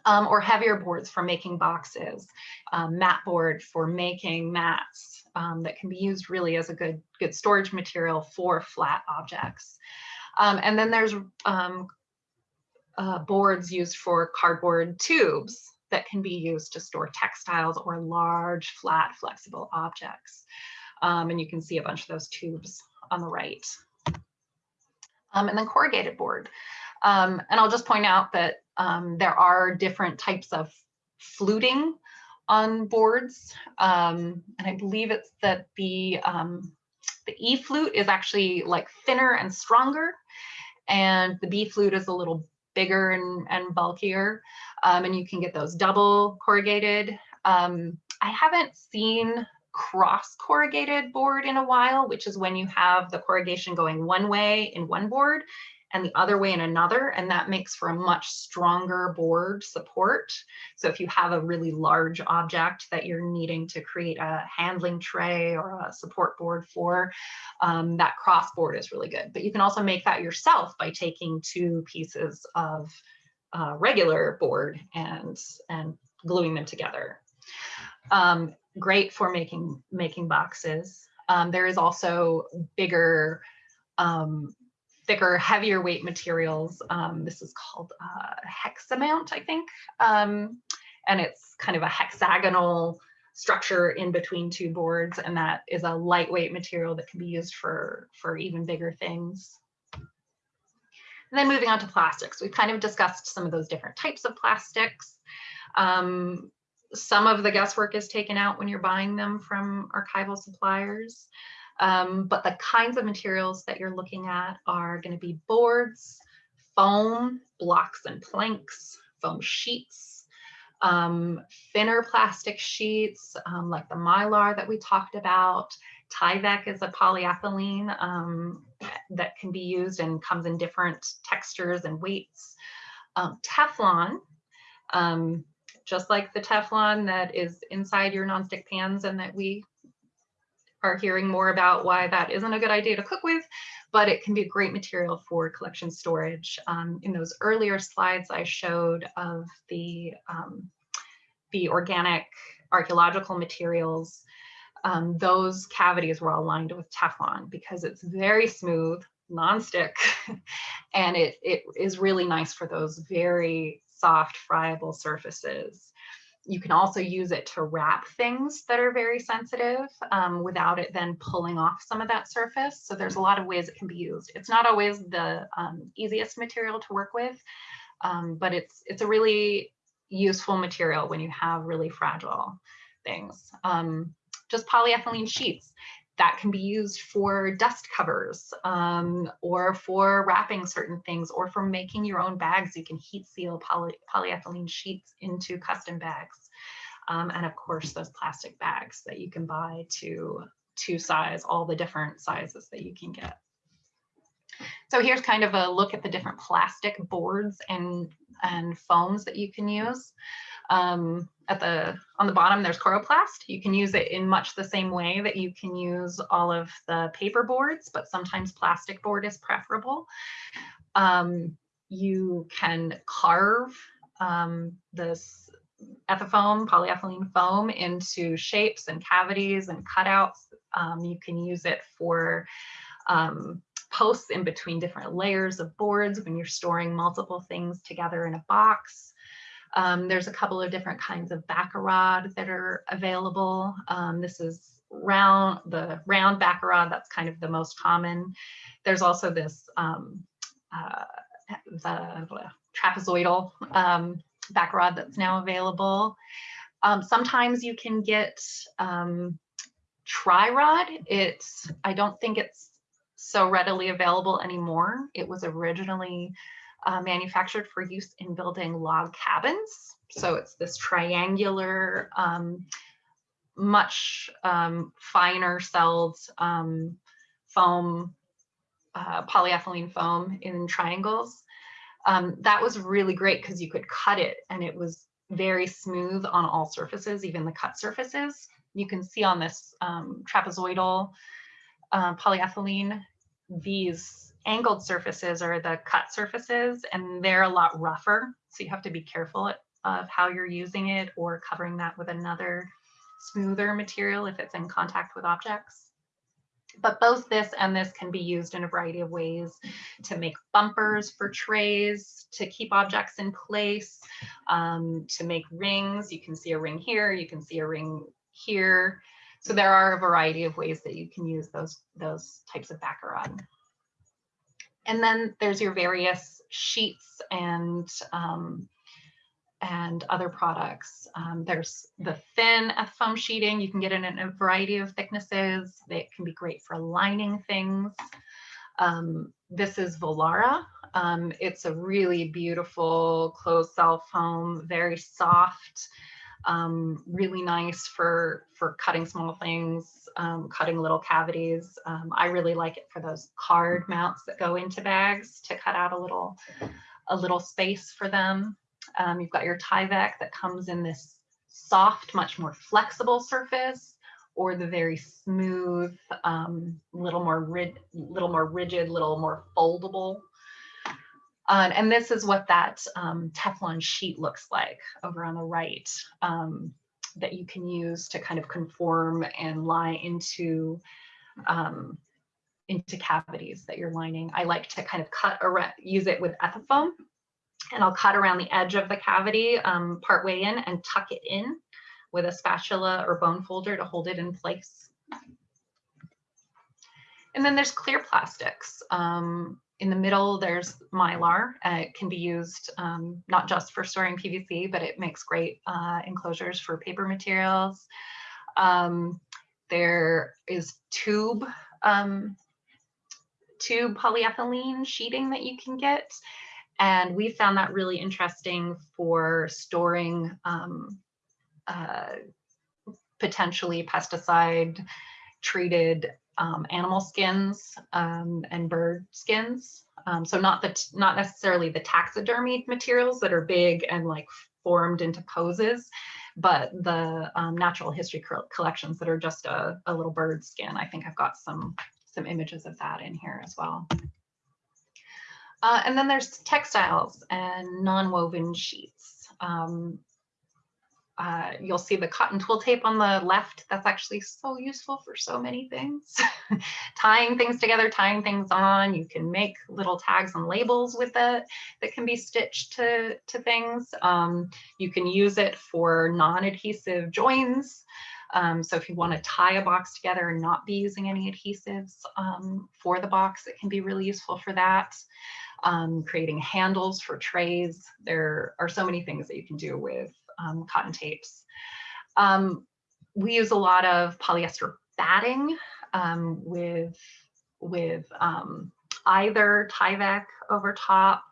Um, or heavier boards for making boxes, um, mat board for making mats um, that can be used really as a good, good storage material for flat objects. Um, and then there's um, uh, boards used for cardboard tubes that can be used to store textiles or large, flat, flexible objects. Um, and you can see a bunch of those tubes on the right. Um, and then corrugated board. Um, and I'll just point out that um, there are different types of fluting on boards. Um, and I believe it's that the, um, the E flute is actually like thinner and stronger. And the B flute is a little bigger and, and bulkier. Um, and you can get those double corrugated. Um, I haven't seen cross corrugated board in a while, which is when you have the corrugation going one way in one board and the other way in another, and that makes for a much stronger board support. So if you have a really large object that you're needing to create a handling tray or a support board for, um, that cross board is really good. But you can also make that yourself by taking two pieces of uh, regular board and, and gluing them together. Um, great for making, making boxes. Um, there is also bigger um, thicker, heavier weight materials. Um, this is called uh, hexamount, I think. Um, and it's kind of a hexagonal structure in between two boards. And that is a lightweight material that can be used for, for even bigger things. And then moving on to plastics, we've kind of discussed some of those different types of plastics. Um, some of the guesswork is taken out when you're buying them from archival suppliers. Um, but the kinds of materials that you're looking at are going to be boards, foam, blocks and planks, foam sheets, um, thinner plastic sheets um, like the mylar that we talked about. Tyvek is a polyethylene um, that can be used and comes in different textures and weights. Um, Teflon, um, just like the Teflon that is inside your nonstick pans and that we are hearing more about why that isn't a good idea to cook with, but it can be a great material for collection storage. Um, in those earlier slides I showed of the, um, the organic archaeological materials, um, those cavities were all lined with Teflon because it's very smooth, nonstick, and it, it is really nice for those very soft, friable surfaces you can also use it to wrap things that are very sensitive um, without it then pulling off some of that surface. So there's a lot of ways it can be used. It's not always the um, easiest material to work with, um, but it's it's a really useful material when you have really fragile things. Um, just polyethylene sheets that can be used for dust covers um, or for wrapping certain things or for making your own bags. You can heat seal poly polyethylene sheets into custom bags. Um, and of course, those plastic bags that you can buy to, to size all the different sizes that you can get. So here's kind of a look at the different plastic boards and, and foams that you can use. Um, at the on the bottom, there's Coroplast. You can use it in much the same way that you can use all of the paper boards, but sometimes plastic board is preferable. Um, you can carve um, this ethafoam, polyethylene foam into shapes and cavities and cutouts. Um, you can use it for um, posts in between different layers of boards when you're storing multiple things together in a box. Um, there's a couple of different kinds of backer rod that are available. Um, this is round, the round backer rod, that's kind of the most common. There's also this, um, uh, the trapezoidal um, backer rod that's now available. Um, sometimes you can get um, tri-rod. It's, I don't think it's so readily available anymore. It was originally uh, manufactured for use in building log cabins. So it's this triangular, um, much um, finer celled um, foam, uh, polyethylene foam in triangles. Um, that was really great because you could cut it and it was very smooth on all surfaces, even the cut surfaces. You can see on this um, trapezoidal uh, polyethylene, these angled surfaces are the cut surfaces and they're a lot rougher. So you have to be careful of how you're using it or covering that with another smoother material if it's in contact with objects. But both this and this can be used in a variety of ways to make bumpers for trays, to keep objects in place, um, to make rings. You can see a ring here, you can see a ring here. So there are a variety of ways that you can use those, those types of rod. And then there's your various sheets and um, and other products. Um, there's the thin foam sheeting. You can get it in a variety of thicknesses. It can be great for lining things. Um, this is Volara. Um, it's a really beautiful closed cell foam, very soft, um, really nice for, for cutting small things, um, cutting little cavities. Um, I really like it for those card mounts that go into bags to cut out a little, a little space for them. Um, you've got your Tyvek that comes in this soft, much more flexible surface, or the very smooth, um, little more rid little more rigid, little more foldable. Uh, and this is what that um, Teflon sheet looks like over on the right um, that you can use to kind of conform and lie into um, into cavities that you're lining. I like to kind of cut around, use it with Ethafoam and I'll cut around the edge of the cavity um, part way in and tuck it in with a spatula or bone folder to hold it in place. And then there's clear plastics. Um, in the middle, there's Mylar. Uh, it can be used um, not just for storing PVC, but it makes great uh, enclosures for paper materials. Um, there is tube, um, tube polyethylene sheeting that you can get. And we found that really interesting for storing um, uh, potentially pesticide treated um, animal skins um, and bird skins. Um, so not the not necessarily the taxidermy materials that are big and like formed into poses, but the um, natural history collections that are just a, a little bird skin. I think I've got some some images of that in here as well. Uh, and then there's textiles and non-woven sheets. Um, uh, you'll see the cotton twill tape on the left. That's actually so useful for so many things. tying things together, tying things on. You can make little tags and labels with it that can be stitched to, to things. Um, you can use it for non-adhesive joins. Um, so if you want to tie a box together and not be using any adhesives um, for the box, it can be really useful for that um, creating handles for trays. There are so many things that you can do with um, cotton tapes. Um, we use a lot of polyester batting um, with, with um, either Tyvek over top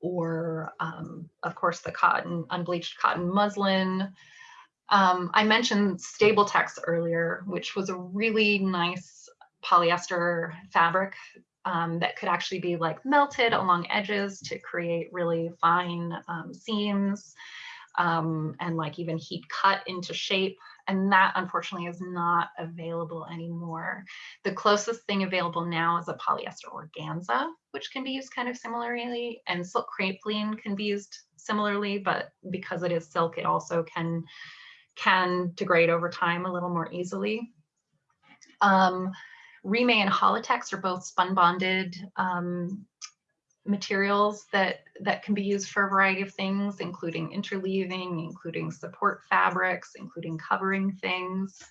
or um, of course the cotton, unbleached cotton muslin. I mentioned Stabiltex earlier, which was a really nice polyester fabric um, that could actually be like melted along edges to create really fine um, seams um, and like even heat cut into shape. And that unfortunately is not available anymore. The closest thing available now is a polyester organza, which can be used kind of similarly and silk crepeline can be used similarly, but because it is silk, it also can, can degrade over time a little more easily. Um, and Hollytex are both spun bonded um, materials that, that can be used for a variety of things, including interleaving, including support fabrics, including covering things.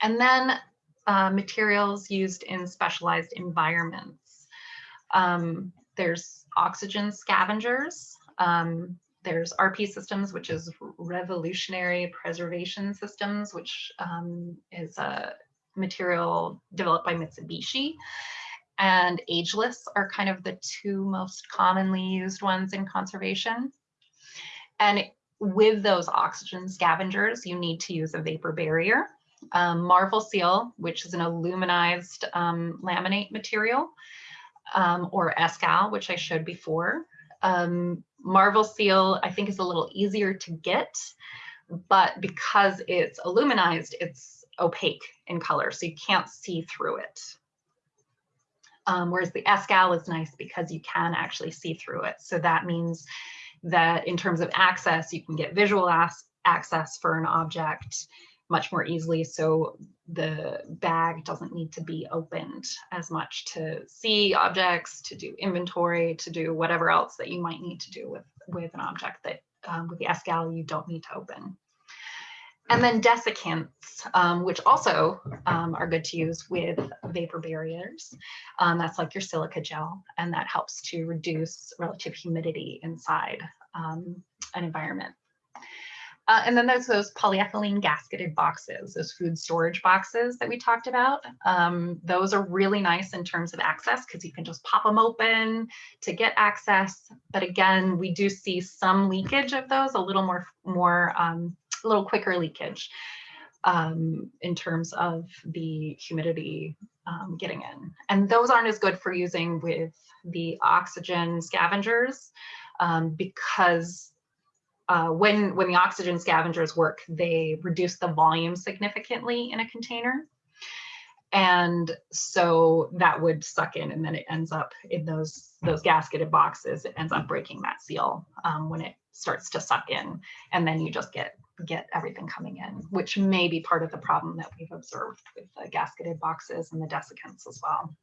And then uh, materials used in specialized environments. Um, there's oxygen scavengers. Um, there's RP systems, which is revolutionary preservation systems, which um, is a material developed by Mitsubishi. And ageless are kind of the two most commonly used ones in conservation. And with those oxygen scavengers, you need to use a vapor barrier. Um, Marvel Seal, which is an aluminized um, laminate material, um, or Escal, which I showed before. Um, Marvel Seal, I think, is a little easier to get, but because it's aluminized, it's opaque in color, so you can't see through it. Um, whereas the Escal is nice because you can actually see through it. So that means that in terms of access, you can get visual access for an object much more easily. So the bag doesn't need to be opened as much to see objects, to do inventory, to do whatever else that you might need to do with, with an object that um, with the Escal you don't need to open. And then desiccants, um, which also um, are good to use with vapor barriers. Um, that's like your silica gel, and that helps to reduce relative humidity inside um, an environment. Uh, and then there's those polyethylene gasketed boxes, those food storage boxes that we talked about. Um, those are really nice in terms of access because you can just pop them open to get access. But again, we do see some leakage of those, a little more, more um, a little quicker leakage um, in terms of the humidity um, getting in. And those aren't as good for using with the oxygen scavengers um, because uh, when, when the oxygen scavengers work, they reduce the volume significantly in a container. And so that would suck in and then it ends up in those, those gasketed boxes, it ends up breaking that seal um, when it starts to suck in. And then you just get get everything coming in, which may be part of the problem that we've observed with the gasketed boxes and the desiccants as well.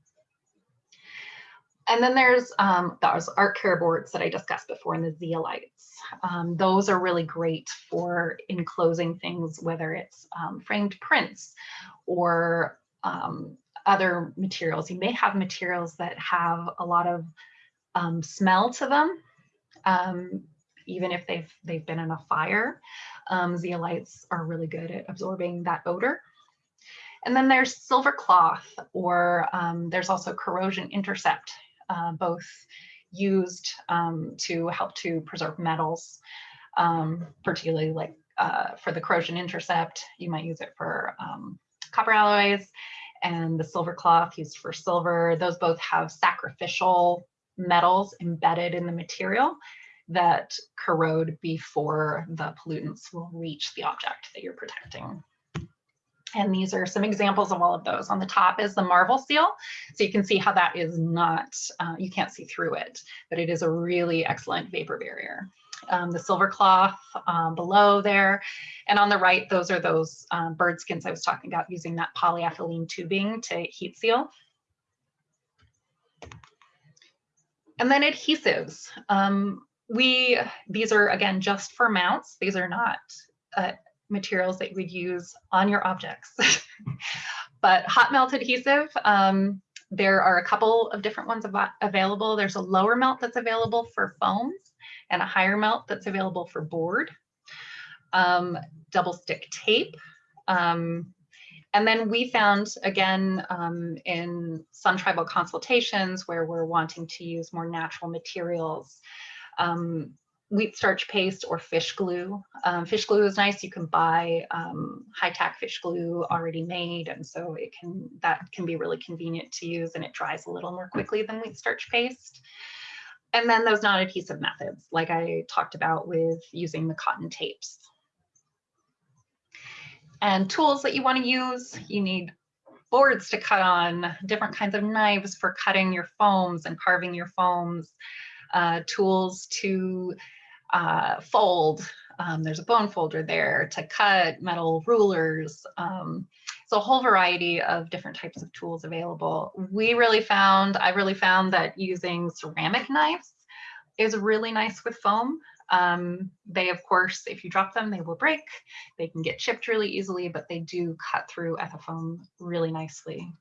And then there's um, those art care boards that I discussed before and the zeolites. Um, those are really great for enclosing things, whether it's um, framed prints or um, other materials. You may have materials that have a lot of um, smell to them. Even if they've they've been in a fire. Um, zeolites are really good at absorbing that odor. And then there's silver cloth, or um, there's also corrosion intercept, uh, both used um, to help to preserve metals, um, particularly like uh, for the corrosion intercept, you might use it for um, copper alloys and the silver cloth used for silver. Those both have sacrificial metals embedded in the material that corrode before the pollutants will reach the object that you're protecting. And these are some examples of all of those. On the top is the Marvel seal. So you can see how that is not, uh, you can't see through it, but it is a really excellent vapor barrier. Um, the silver cloth um, below there. And on the right, those are those um, bird skins I was talking about using that polyethylene tubing to heat seal. And then adhesives. Um, we, these are again, just for mounts. These are not uh, materials that you would use on your objects. but hot melt adhesive, um, there are a couple of different ones av available. There's a lower melt that's available for foams and a higher melt that's available for board. Um, double stick tape. Um, and then we found, again, um, in some tribal consultations where we're wanting to use more natural materials, um, wheat starch paste or fish glue. Um, fish glue is nice. You can buy um, high-tack fish glue already made, and so it can that can be really convenient to use, and it dries a little more quickly than wheat starch paste. And then those non-adhesive methods, like I talked about with using the cotton tapes. And tools that you want to use, you need boards to cut on, different kinds of knives for cutting your foams and carving your foams uh, tools to uh, fold. Um, there's a bone folder there to cut metal rulers. Um, so a whole variety of different types of tools available. We really found, I really found that using ceramic knives is really nice with foam. Um, they, of course, if you drop them, they will break. They can get chipped really easily, but they do cut through ethafoam really nicely.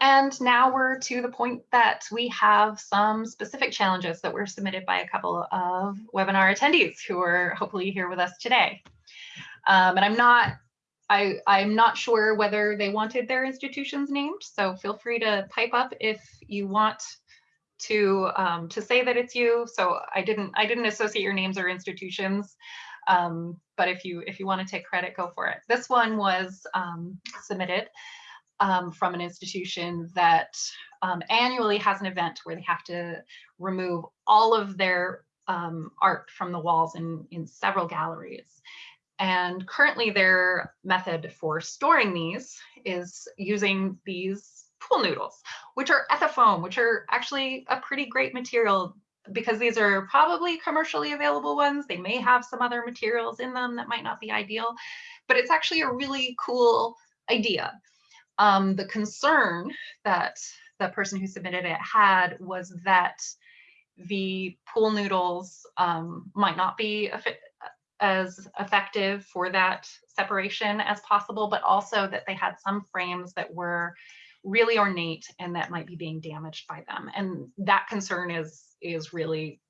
And now we're to the point that we have some specific challenges that were submitted by a couple of webinar attendees who are hopefully here with us today. Um, and I'm not I, I'm not sure whether they wanted their institutions named, so feel free to pipe up if you want to um, to say that it's you. So I didn't I didn't associate your names or institutions, um, but if you if you want to take credit, go for it. This one was um, submitted um, from an institution that um, annually has an event where they have to remove all of their um, art from the walls in in several galleries. And currently their method for storing these is using these pool noodles, which are ethafoam, which are actually a pretty great material because these are probably commercially available ones. They may have some other materials in them that might not be ideal, but it's actually a really cool idea. Um, the concern that the person who submitted it had was that the pool noodles um, might not be as effective for that separation as possible, but also that they had some frames that were really ornate and that might be being damaged by them. And that concern is, is really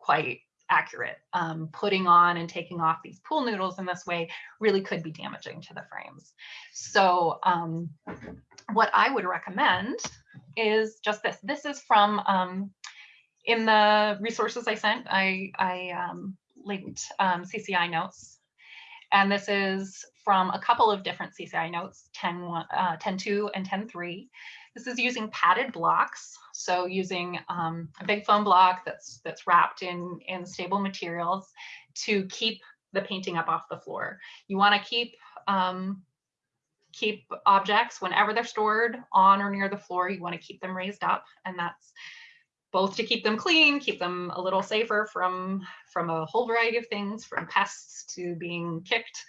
quite accurate. Um, putting on and taking off these pool noodles in this way really could be damaging to the frames. So um, what I would recommend is just this. This is from, um, in the resources I sent, I, I um, linked um, CCI notes. And this is from a couple of different CCI notes, 10, uh, 10.2 and 10.3. This is using padded blocks. So using um, a big foam block that's that's wrapped in, in stable materials to keep the painting up off the floor. You want to keep um, keep objects whenever they're stored on or near the floor. You want to keep them raised up, and that's both to keep them clean, keep them a little safer from, from a whole variety of things, from pests to being kicked,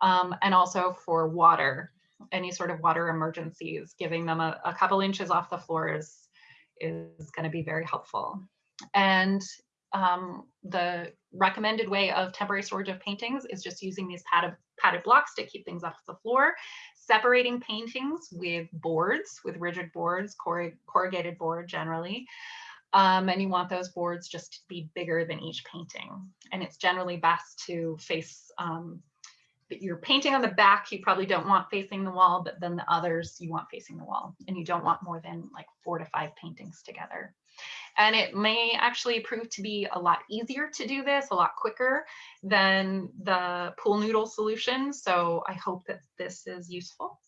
um, and also for water, any sort of water emergencies, giving them a, a couple inches off the floor is, is going to be very helpful. And um, the recommended way of temporary storage of paintings is just using these padded, padded blocks to keep things off the floor, separating paintings with boards, with rigid boards, corrugated board generally, um, and you want those boards just to be bigger than each painting. And it's generally best to face, um, you're painting on the back, you probably don't want facing the wall, but then the others you want facing the wall. And you don't want more than like four to five paintings together. And it may actually prove to be a lot easier to do this, a lot quicker than the pool noodle solution. So I hope that this is useful.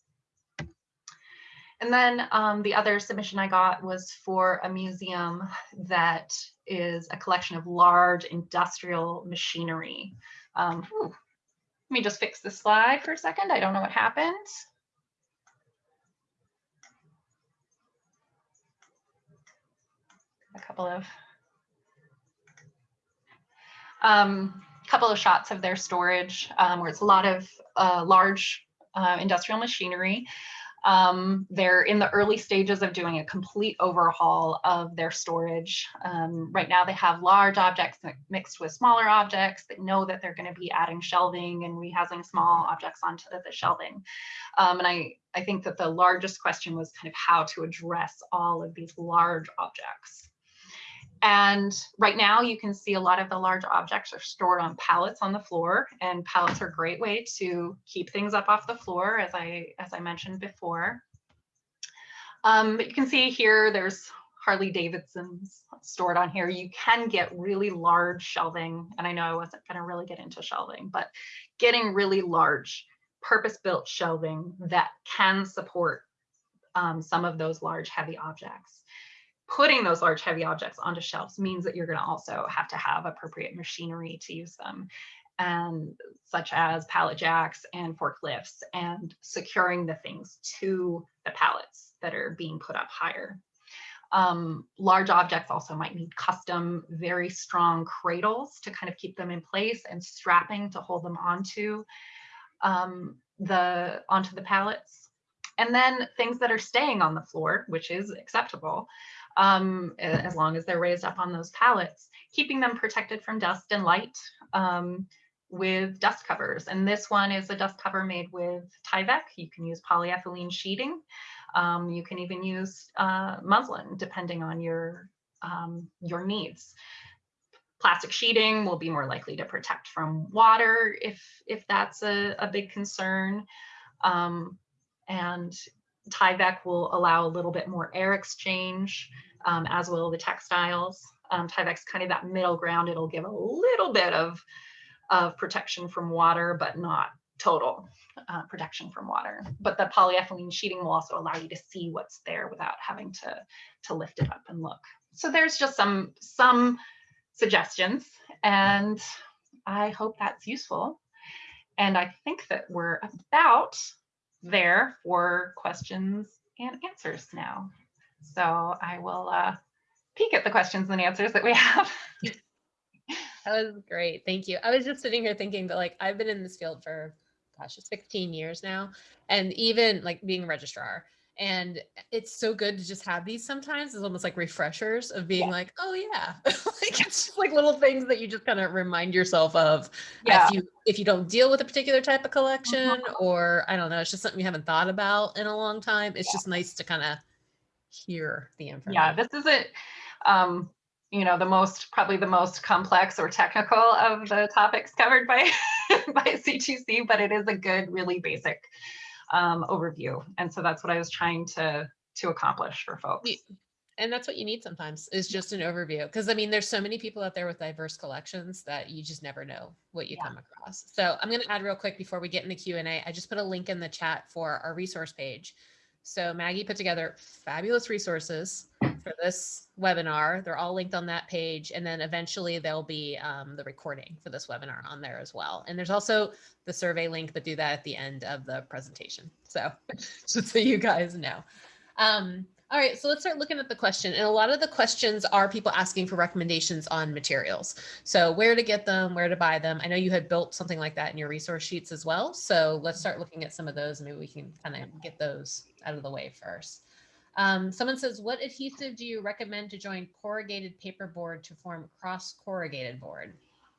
And then um, the other submission I got was for a museum that is a collection of large industrial machinery. Um, let me just fix the slide for a second. I don't know what happened. A couple of um, couple of shots of their storage um, where it's a lot of uh, large uh, industrial machinery. Um, they're in the early stages of doing a complete overhaul of their storage. Um, right now they have large objects mixed with smaller objects. They know that they're going to be adding shelving and rehousing small objects onto the shelving. Um, and I, I think that the largest question was kind of how to address all of these large objects. And right now you can see a lot of the large objects are stored on pallets on the floor and pallets are a great way to keep things up off the floor as I, as I mentioned before. Um, but you can see here there's Harley Davidson's stored on here. You can get really large shelving and I know I wasn't going to really get into shelving, but getting really large purpose-built shelving that can support um, some of those large heavy objects putting those large heavy objects onto shelves means that you're going to also have to have appropriate machinery to use them and such as pallet jacks and forklifts and securing the things to the pallets that are being put up higher. Um, large objects also might need custom, very strong cradles to kind of keep them in place and strapping to hold them onto um, the onto the pallets. And then things that are staying on the floor, which is acceptable, um, as long as they're raised up on those pallets, keeping them protected from dust and light um, with dust covers. And this one is a dust cover made with Tyvek. You can use polyethylene sheeting. Um, you can even use uh, muslin, depending on your, um, your needs. Plastic sheeting will be more likely to protect from water if, if that's a, a big concern. Um, and Tyvek will allow a little bit more air exchange, um, as will the textiles. Um, Tyvek's kind of that middle ground. It'll give a little bit of, of protection from water, but not total uh, protection from water. But the polyethylene sheeting will also allow you to see what's there without having to, to lift it up and look. So there's just some, some suggestions and I hope that's useful. And I think that we're about there for questions and answers now. So I will uh, peek at the questions and answers that we have. That was great. Thank you. I was just sitting here thinking that like I've been in this field for gosh, it's 15 years now. And even like being registrar. And it's so good to just have these sometimes. It's almost like refreshers of being Yeah. like, oh yeah. like it's just like little things that you just kind of remind yourself of Yeah. if you if you don't deal with a particular type of collection or I don't know, it's just something you haven't thought about in a long time. It's just nice to kind of hear the information. Yeah, this isn't, um, you know, the most, probably the most complex or technical of the topics covered by, by CTC, but it is a good, really basic um, overview. And so that's what I was trying to, to accomplish for folks. And that's what you need sometimes is just an overview because i mean there's so many people out there with diverse collections that you just never know what you Yeah. come across so i'm going to add real quick before we get into q&a i just put a link in the chat for our resource page so maggie put together fabulous resources for this webinar they're all linked on that page and then eventually there'll be um, the recording for this webinar on there as well and there's also the survey link but do that at the end of the presentation so just so you guys know um, all right, so let's start looking at the question. And a lot of the questions are people asking for recommendations on materials. So where to get them, where to buy them. I know you had built something like that in your resource sheets as well. So let's start looking at some of those. Maybe we can kind of get those out of the way first. Um, someone says, what adhesive do you recommend to join corrugated paperboard to form cross corrugated board?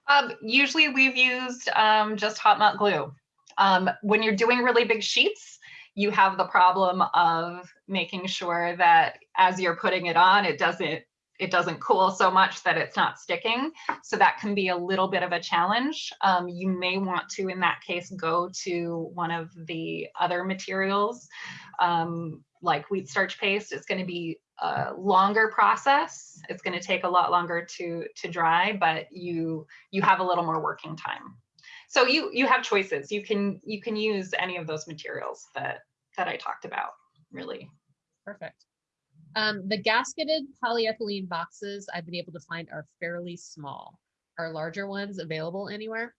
Um, usually we've used um, just hot melt glue. Um, when you're doing really big sheets, you have the problem of making sure that as you're putting it on, it doesn't it doesn't cool so much that it's not sticking. So that can be a little bit of a challenge. Um, you may want to, in that case, go to one of the other materials um, like wheat starch paste. It's going to be a longer process. It's going to take a lot longer to to dry, but you you have a little more working time. So you you have choices. You can you can use any of those materials that that I talked about. Really. Perfect. Um, the gasketed polyethylene boxes I've been able to find are fairly small. Are larger ones available anywhere?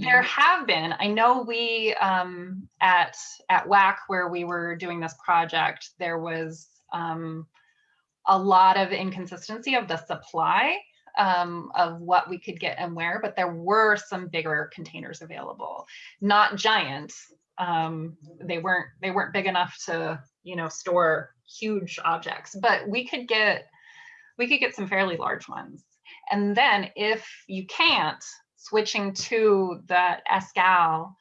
There have been. I know we um, at at WAC where we were doing this project, there was um, a lot of inconsistency of the supply um, of what we could get and where, but there were some bigger containers available, not giant. Um, they weren't they weren't big enough to you know store huge objects, but we could get we could get some fairly large ones. And then if you can't, switching to the Escal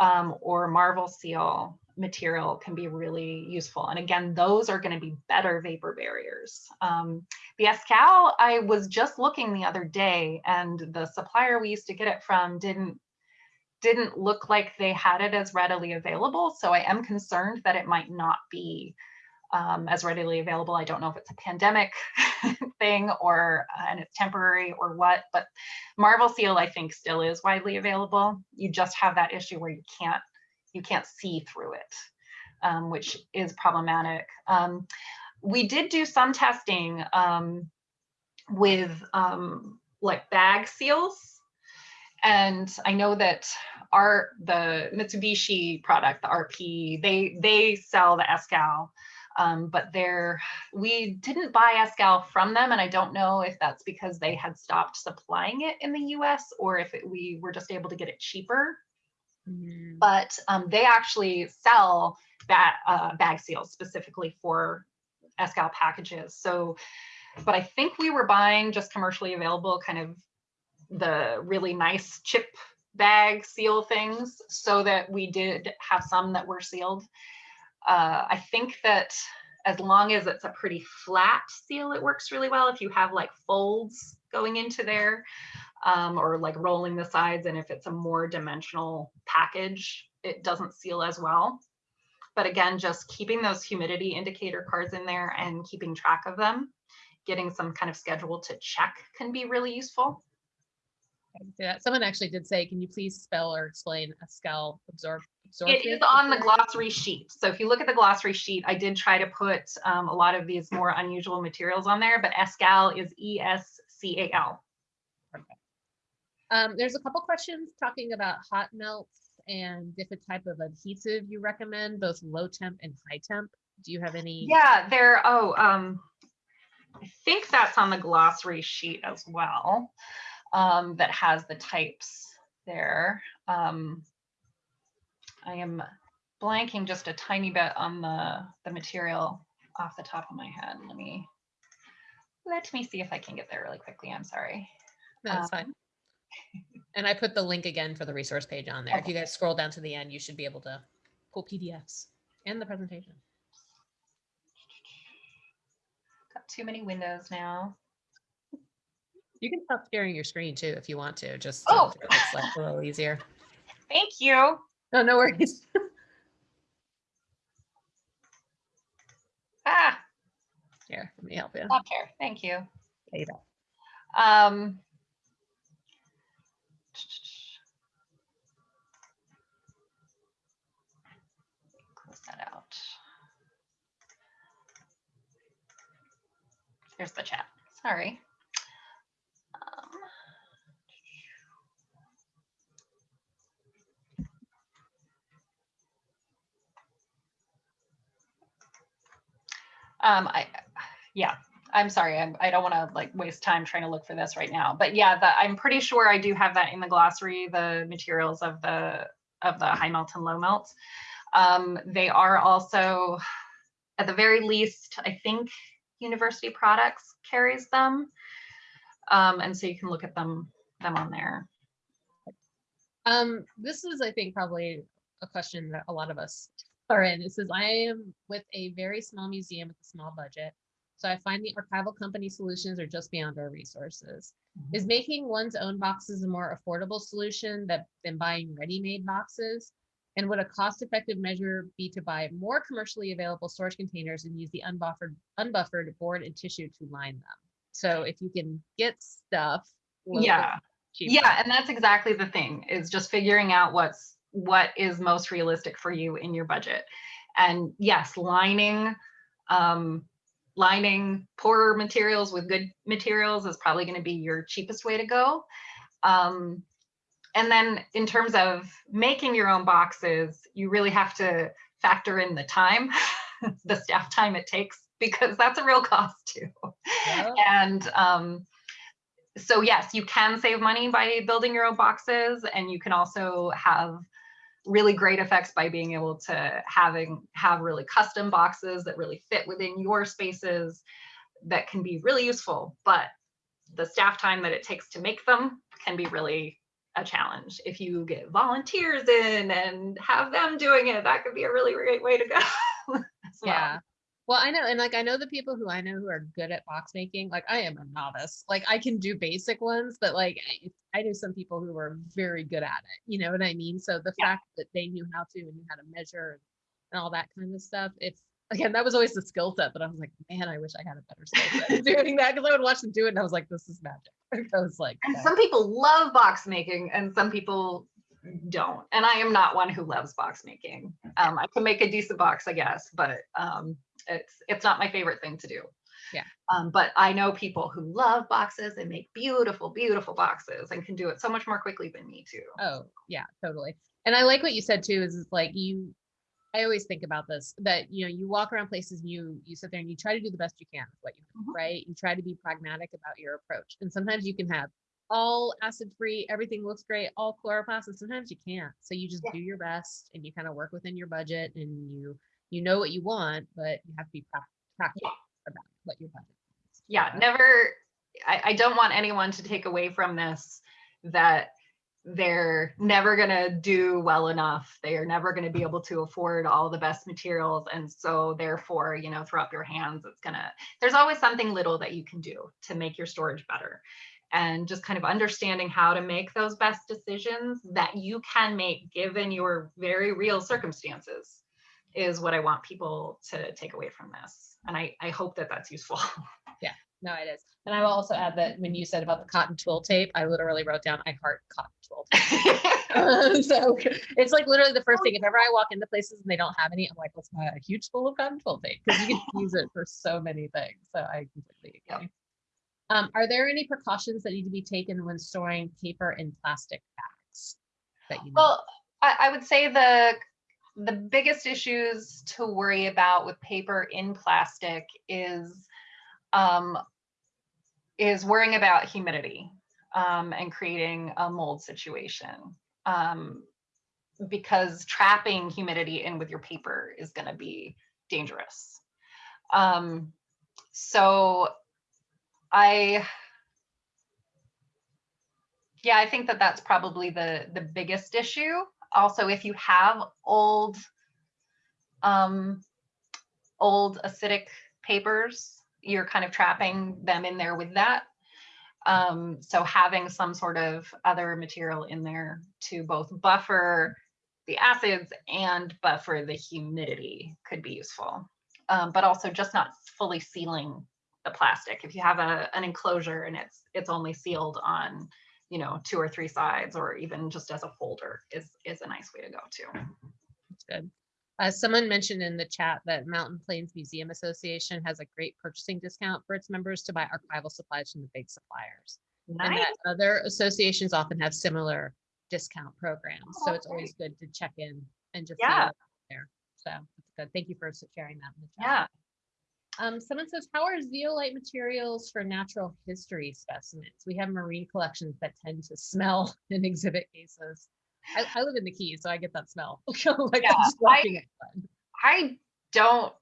um, or Marvel Seal material can be really useful. And again, those are going to be better vapor barriers. Um, the Escal, I was just looking the other day and the supplier we used to get it from didn't didn't look like they had it as readily available. So I am concerned that it might not be um, as readily available. I don't know if it's a pandemic thing or uh, and it's temporary or what, but Marvel Seal I think still is widely available. You just have that issue where you can't you can't see through it, um, which is problematic. Um, we did do some testing um, with um, like bag seals, and I know that our the Mitsubishi product, the RP, they they sell the Escal um, but they're we didn't buy Escal from them, and I don't know if that's because they had stopped supplying it in the U.S. or if it, we were just able to get it cheaper. Mm, But um, they actually sell that uh, bag seals specifically for Escal packages. So, but I think we were buying just commercially available, kind of the really nice chip bag seal things, so that we did have some that were sealed uh, I think that as long as it's a pretty flat seal, it works really well. If you have like folds going into there um, or like rolling the sides, and if it's a more dimensional package, it doesn't seal as well. But again, just keeping those humidity indicator cards in there and keeping track of them, getting some kind of schedule to check can be really useful. Yeah, someone actually did say, can you please spell or explain Escal absorb? It is on the glossary sheet. So if you look at the glossary sheet, I did try to put um, a lot of these more unusual materials on there, but Escal is E-S-C-A-L. Um, there's a couple questions talking about hot melts and different type of adhesive you recommend, both low temp and high temp. Do you have any? Yeah, there, oh, um, I think that's on the glossary sheet as well, um, that has the types there. Um, I am blanking just a tiny bit on the, the material off the top of my head. Let me, let me see if I can get there really quickly. I'm sorry. That's um, fine. And I put the link again for the resource page on there. If you guys scroll down to the end, you should be able to pull PDFs and the presentation. Got too many windows now. You can stop sharing your screen too if you want to, just Oh. to make life a little easier. Thank you. No, no worries. Ah, Here, let me help you. stop here. Thank you. There you go. Um, close that out. Here's the chat. Sorry. Um, I, yeah, I'm sorry. I'm, I don't want to like waste time trying to look for this right now. But yeah, the, I'm pretty sure I do have that in the glossary, the materials of the of the high melt and low melt. Um, they are also, at the very least, I think University Products carries them. Um, and so you can look at them them on there. Um, this is, I think, probably a question that a lot of us are in. It says, I am with a very small museum with a small budget. So I find the archival company solutions are just beyond our resources. Is mm-hmm. making one's own boxes a more affordable solution that than buying ready-made boxes? And would a cost-effective measure be to buy more commercially available storage containers and use the unbuffered, unbuffered board and tissue to line them? So if you can get stuff. a little bit Yeah. Yeah, and that's exactly the thing is just figuring out what's what is most realistic for you in your budget. And yes, lining um lining poorer materials with good materials is probably going to be your cheapest way to go. Um and then in terms of making your own boxes, you really have to factor in the time, the staff time it takes because that's a real cost too. Yeah. And um, so yes, you can save money by building your own boxes and you can also have really great effects by being able to having have really custom boxes that really fit within your spaces that can be really useful. But the staff time that it takes to make them can be really a challenge. If you get volunteers in and have them doing it, that could be a really great way to go. well. Yeah. Well, I know, and like I know the people who I know who are good at box making. Like I am a novice. Like I can do basic ones, but like I, I knew some people who were very good at it. You know what I mean? So the Yeah. fact that they knew how to and knew how to measure and all that kind of stuff, it's again that was always the skill set. But I was like, man, I wish I had a better skill set doing that because I would watch them do it and I was like, this is magic. I was like, And some people love box making and some people don't. And I am not one who loves box making. Um, I can make a decent box, I guess, but um, it's it's not my favorite thing to do. Yeah. Um, but I know people who love boxes and make beautiful, beautiful boxes and can do it so much more quickly than me too. Oh, yeah, totally. And I like what you said too, is it's like you, I always think about this, that, you know, you walk around places and you, you sit there and you try to do the best you can with what you have, Mhm. right? You try to be pragmatic about your approach. And sometimes you can have all acid free, everything looks great, all Coroplasts. and sometimes you can't. So you just Yeah. do your best and you kind of work within your budget and you, you know what you want, but you have to be prac- practical about what your budget is. yeah never I, I don't want anyone to take away from this that they're never going to do well enough they are never going to be able to afford all the best materials and so therefore you know throw up your hands it's gonna there's always something little that you can do to make your storage better and just kind of understanding how to make those best decisions that you can make given your very real circumstances is what I want people to take away from this. And I, I hope that that's useful. Yeah, no, it is. And I will also add that when you said about the cotton twill tape, I literally wrote down, I heart cotton twill tape. so it's like literally the first thing. If ever I walk into places and they don't have any, I'm like, let's buy a huge spool of cotton twill tape because you can use it for so many things. So I completely Yep. Um, are there any precautions that need to be taken when storing paper in plastic bags? That you? Well, I, I would say the the biggest issues to worry about with paper in plastic is um, is worrying about humidity um, and creating a mold situation. Um, because trapping humidity in with your paper is going to be dangerous. Um, so I yeah, I think that that's probably the the biggest issue. Also, if you have old um old acidic papers, you're kind of trapping them in there with that. Um, so having some sort of other material in there to both buffer the acids and buffer the humidity could be useful. Um, but also just not fully sealing the plastic. If you have a, an enclosure and it's it's only sealed on you know, two or three sides or even just as a folder is, is a nice way to go too. That's good. Uh, someone mentioned in the chat that Mountain Plains Museum Association has a great purchasing discount for its members to buy archival supplies from the big suppliers. And that other associations often have similar discount programs. So Oh, it's always good to check in and just Yeah. there. So that's good. Thank you for sharing that in the chat. Yeah. Um, someone says, how are zeolite materials for natural history specimens? We have marine collections that tend to smell in exhibit cases. I, I live in the Keys, so I get that smell. like Yeah, I'm just walking it. I don't,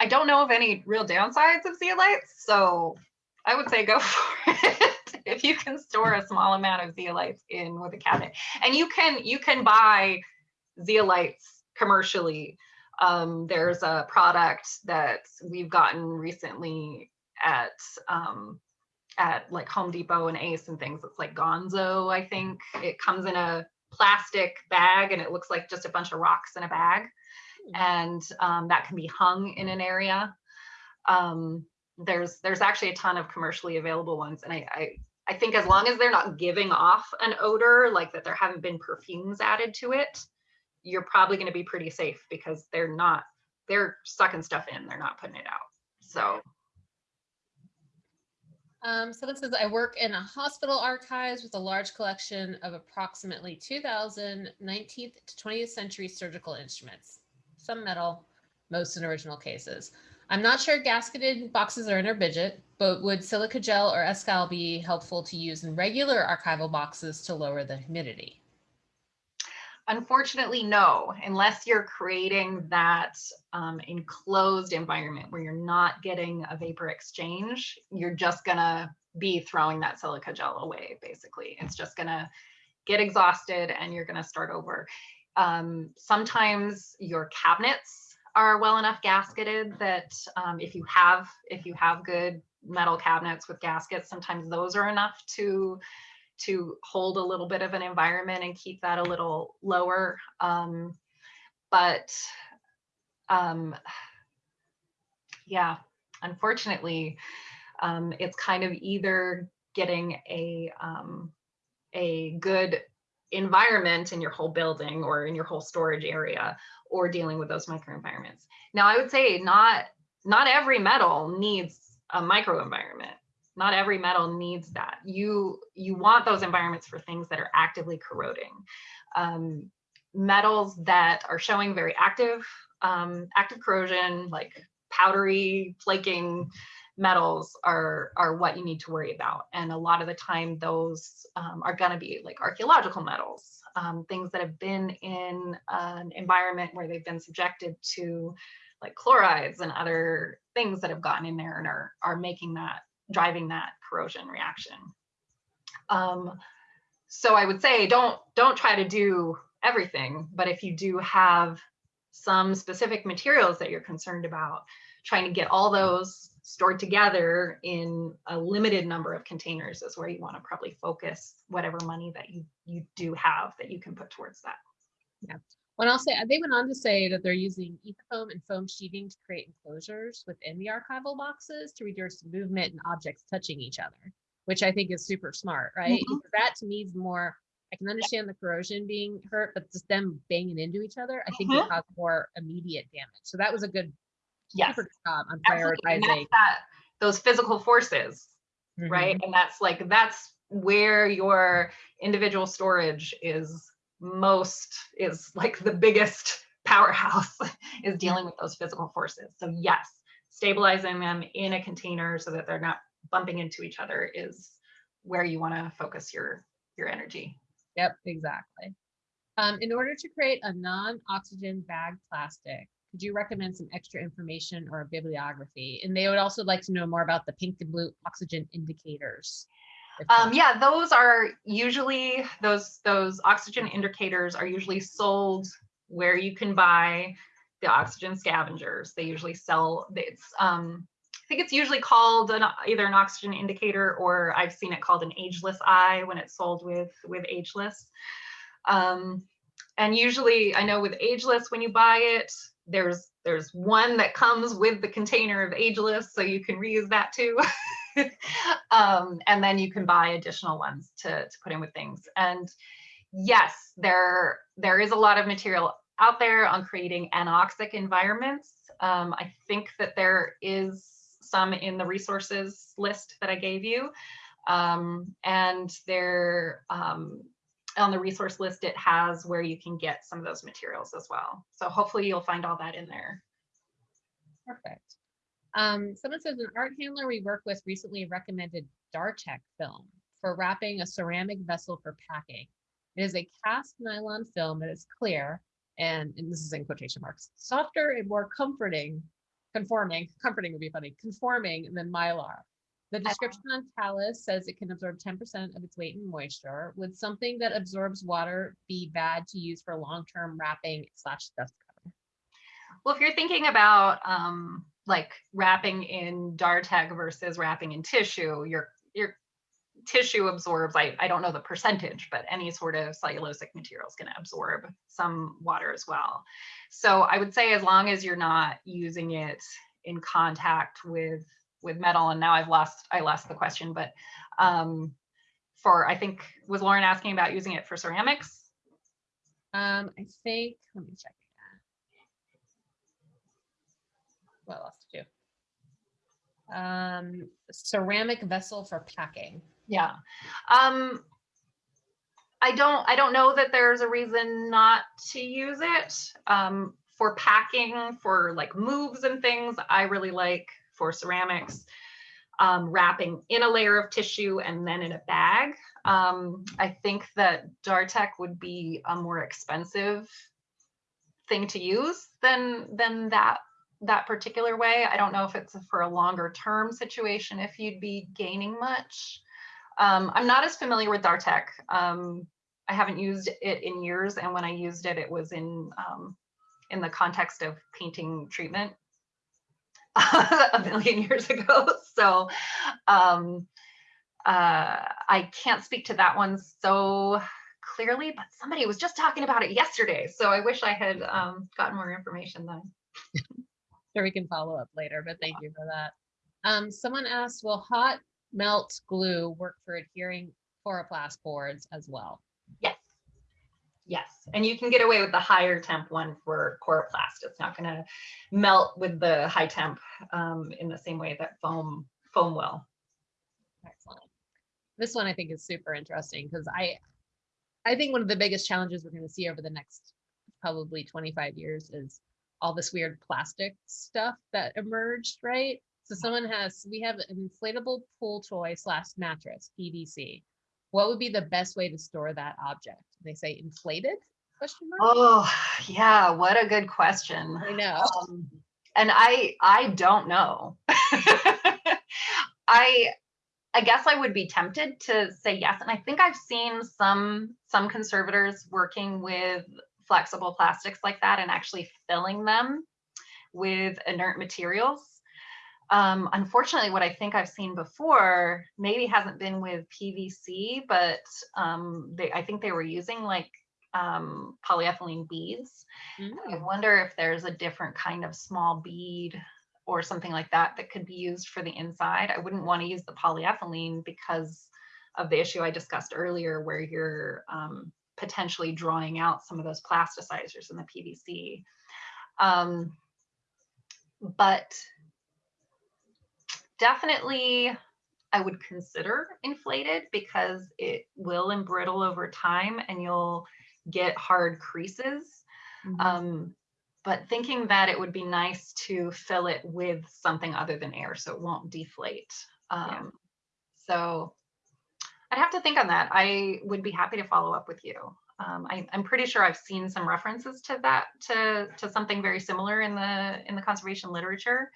I don't know of any real downsides of zeolites, so I would say go for it. if you can store a small amount of zeolites in with a cabinet, and you can you can buy zeolites commercially. Um, there's a product that we've gotten recently at um, at like Home Depot and Ace and things. It's like Gonzo, I think. It comes in a plastic bag and it looks like just a bunch of rocks in a bag and um, that can be hung in an area. Um, there's there's actually a ton of commercially available ones, and I, I I think as long as they're not giving off an odor, like that there haven't been perfumes added to it, you're probably going to be pretty safe because they're not they're sucking stuff in, they're not putting it out. So Um, someone says, I work in a hospital archives with a large collection of approximately 2,000 19th to 20th century surgical instruments, some metal, most in original cases. I'm not sure gasketed boxes are in our budget, but would silica gel or Escal be helpful to use in regular archival boxes to lower the humidity? Unfortunately, no, unless you're creating that um, enclosed environment where you're not getting a vapor exchange, you're just gonna be throwing that silica gel away, basically. It's just gonna get exhausted and you're gonna start over. Um, sometimes your cabinets are well enough gasketed that um, if you have if you have good metal cabinets with gaskets, sometimes those are enough to to hold a little bit of an environment and keep that a little lower. Um, but um, yeah, unfortunately, um, it's kind of either getting a um, a good environment in your whole building or in your whole storage area or dealing with those microenvironments. Now, I would say not not every metal needs a microenvironment not every metal needs that. You you want those environments for things that are actively corroding. Um, metals that are showing very active um, active corrosion like powdery flaking metals are are what you need to worry about. And a lot of the time those um, are going to be like archaeological metals um, things that have been in an environment where they've been subjected to like chlorides and other things that have gotten in there and are are making that driving that corrosion reaction. Um, so I would say don't don't try to do everything, but if you do have some specific materials that you're concerned about, trying to get all those stored together in a limited number of containers is where you want to probably focus whatever money that you you do have that you can put towards that. When I'll say, they went on to say that they're using foam and foam sheeting to create enclosures within the archival boxes to reduce movement and objects touching each other, which I think is super smart, right? Mhm. That to me is more, I can understand the corrosion being hurt, but just them banging into each other, I think would cause more immediate damage. So that was a good, Yes. job on prioritizing. that, those physical forces, right? Mhm. And that's like, that's where your individual storage is most, is like the biggest powerhouse is dealing with those physical forces. So yes, stabilizing them in a container so that they're not bumping into each other is where you want to focus your, your energy. Yep, exactly. Um, in order to create a non-oxygen bag plastic, could you recommend some extra information or a bibliography? And they would also like to know more about the pink and blue oxygen indicators. Um, yeah, those are usually, those, those oxygen indicators are usually sold where you can buy the oxygen scavengers. They usually sell, it's, um, I think it's usually called an, either an oxygen indicator or I've seen it called an ageless eye when it's sold with, with ageless. Um, and usually I know with ageless, when you buy it, there's, there's one that comes with the container of ageless, so you can reuse that too. um, and then you can buy additional ones to, to put in with things. And yes, there, there is a lot of material out there on creating anoxic environments. Um, I think that there is some in the resources list that I gave you. Um, and there, um, on the resource list, it has where you can get some of those materials as well. So hopefully you'll find all that in there. Perfect. Um, someone says an art handler we work with recently recommended Dartek film for wrapping a ceramic vessel for packing. It is a cast nylon film that is clear and, and this is in quotation marks, softer and more comforting, conforming, comforting would be funny, conforming than mylar. The description on Talas says it can absorb 10% of its weight in moisture. Would something that absorbs water be bad to use for long-term wrapping slash dust cover? Well, if you're thinking about um, like wrapping in Dartek versus wrapping in tissue, your your tissue absorbs, I, I don't know the percentage, but any sort of cellulosic material is going to absorb some water as well. So I would say as long as you're not using it in contact with with metal, and now I've lost I lost the question, but um, for I think was Lauren asking about using it for ceramics? Um, I think, let me check again. else it too. Um, ceramic vessel for packing. Yeah. Um, I don't, I don't know that there's a reason not to use it. Um, for packing, for like moves and things, I really like for ceramics, um, wrapping in a layer of tissue and then in a bag. Um, I think that Dartek would be a more expensive thing to use than, than that that particular way. I don't know if it's for a longer term situation, if you'd be gaining much. Um, I'm not as familiar with Dartek. Um, I haven't used it in years, and when I used it, it was in um, in the context of painting treatment a million years ago. So um, uh, I can't speak to that one so clearly, but somebody was just talking about it yesterday. So I wish I had um, gotten more information then. Sure, we can follow up later, but thank you for that. Um, someone asked, will hot melt glue work for adhering Coroplast boards as well? Yes. Yes, and you can get away with the higher temp one for Coroplast. It's not going to melt with the high temp um, in the same way that foam foam will. Excellent. This one I think is super interesting because I, I think one of the biggest challenges we're going to see over the next probably 25 years is all this weird plastic stuff that emerged, right? So someone has, we have an inflatable pool toy slash mattress, PVC. What would be the best way to store that object? They say inflated? Question mark. Oh, yeah, what a good question. I know. Um, and I I don't know. I I guess I would be tempted to say yes, and I think I've seen some some conservators working with flexible plastics like that and actually filling them with inert materials. Um, unfortunately, what I think I've seen before maybe hasn't been with PVC, but um, they, I think they were using like um, polyethylene beads. I Mm. wonder if there's a different kind of small bead or something like that that could be used for the inside. I wouldn't want to use the polyethylene because of the issue I discussed earlier, where you're um, potentially drawing out some of those plasticizers in the PVC. Um, but definitely I would consider inflated because it will embrittle over time and you'll get hard creases. Mhm. Um, but thinking that it would be nice to fill it with something other than air so it won't deflate. Um, So I'd have to think on that. I would be happy to follow up with you. Um, I, I'm pretty sure I've seen some references to that, to, to something very similar in the, in the conservation literature.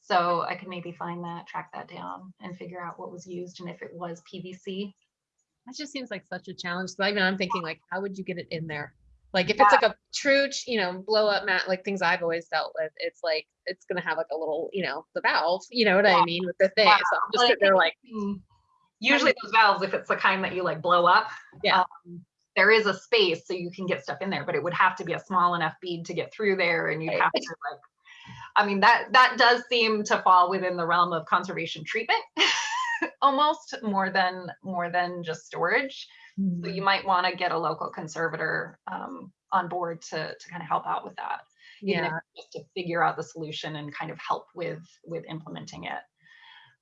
So I could maybe find that, track that down and figure out what was used and if it was PVC. That just seems like such a challenge. So I mean, I'm thinking like, how would you get it in there? Like if it's like a true, you know, blow up mat, like things I've always dealt with, it's like, it's gonna have like a little, you know, the valve, you know what I mean, with the thing. Yeah. So I'm just Like- sitting there like, Mm. Usually those valves, if it's the kind that you like blow up. Yeah. um, There is a space so you can get stuff in there, but it would have to be a small enough bead to get through there and you'd Right. have to like. I mean, that, that does seem to fall within the realm of conservation treatment. Almost more than, more than just storage. So you might want to get a local conservator um, on board to, to kind of help out with that. yeah, just to figure out the solution and kind of help with with implementing it.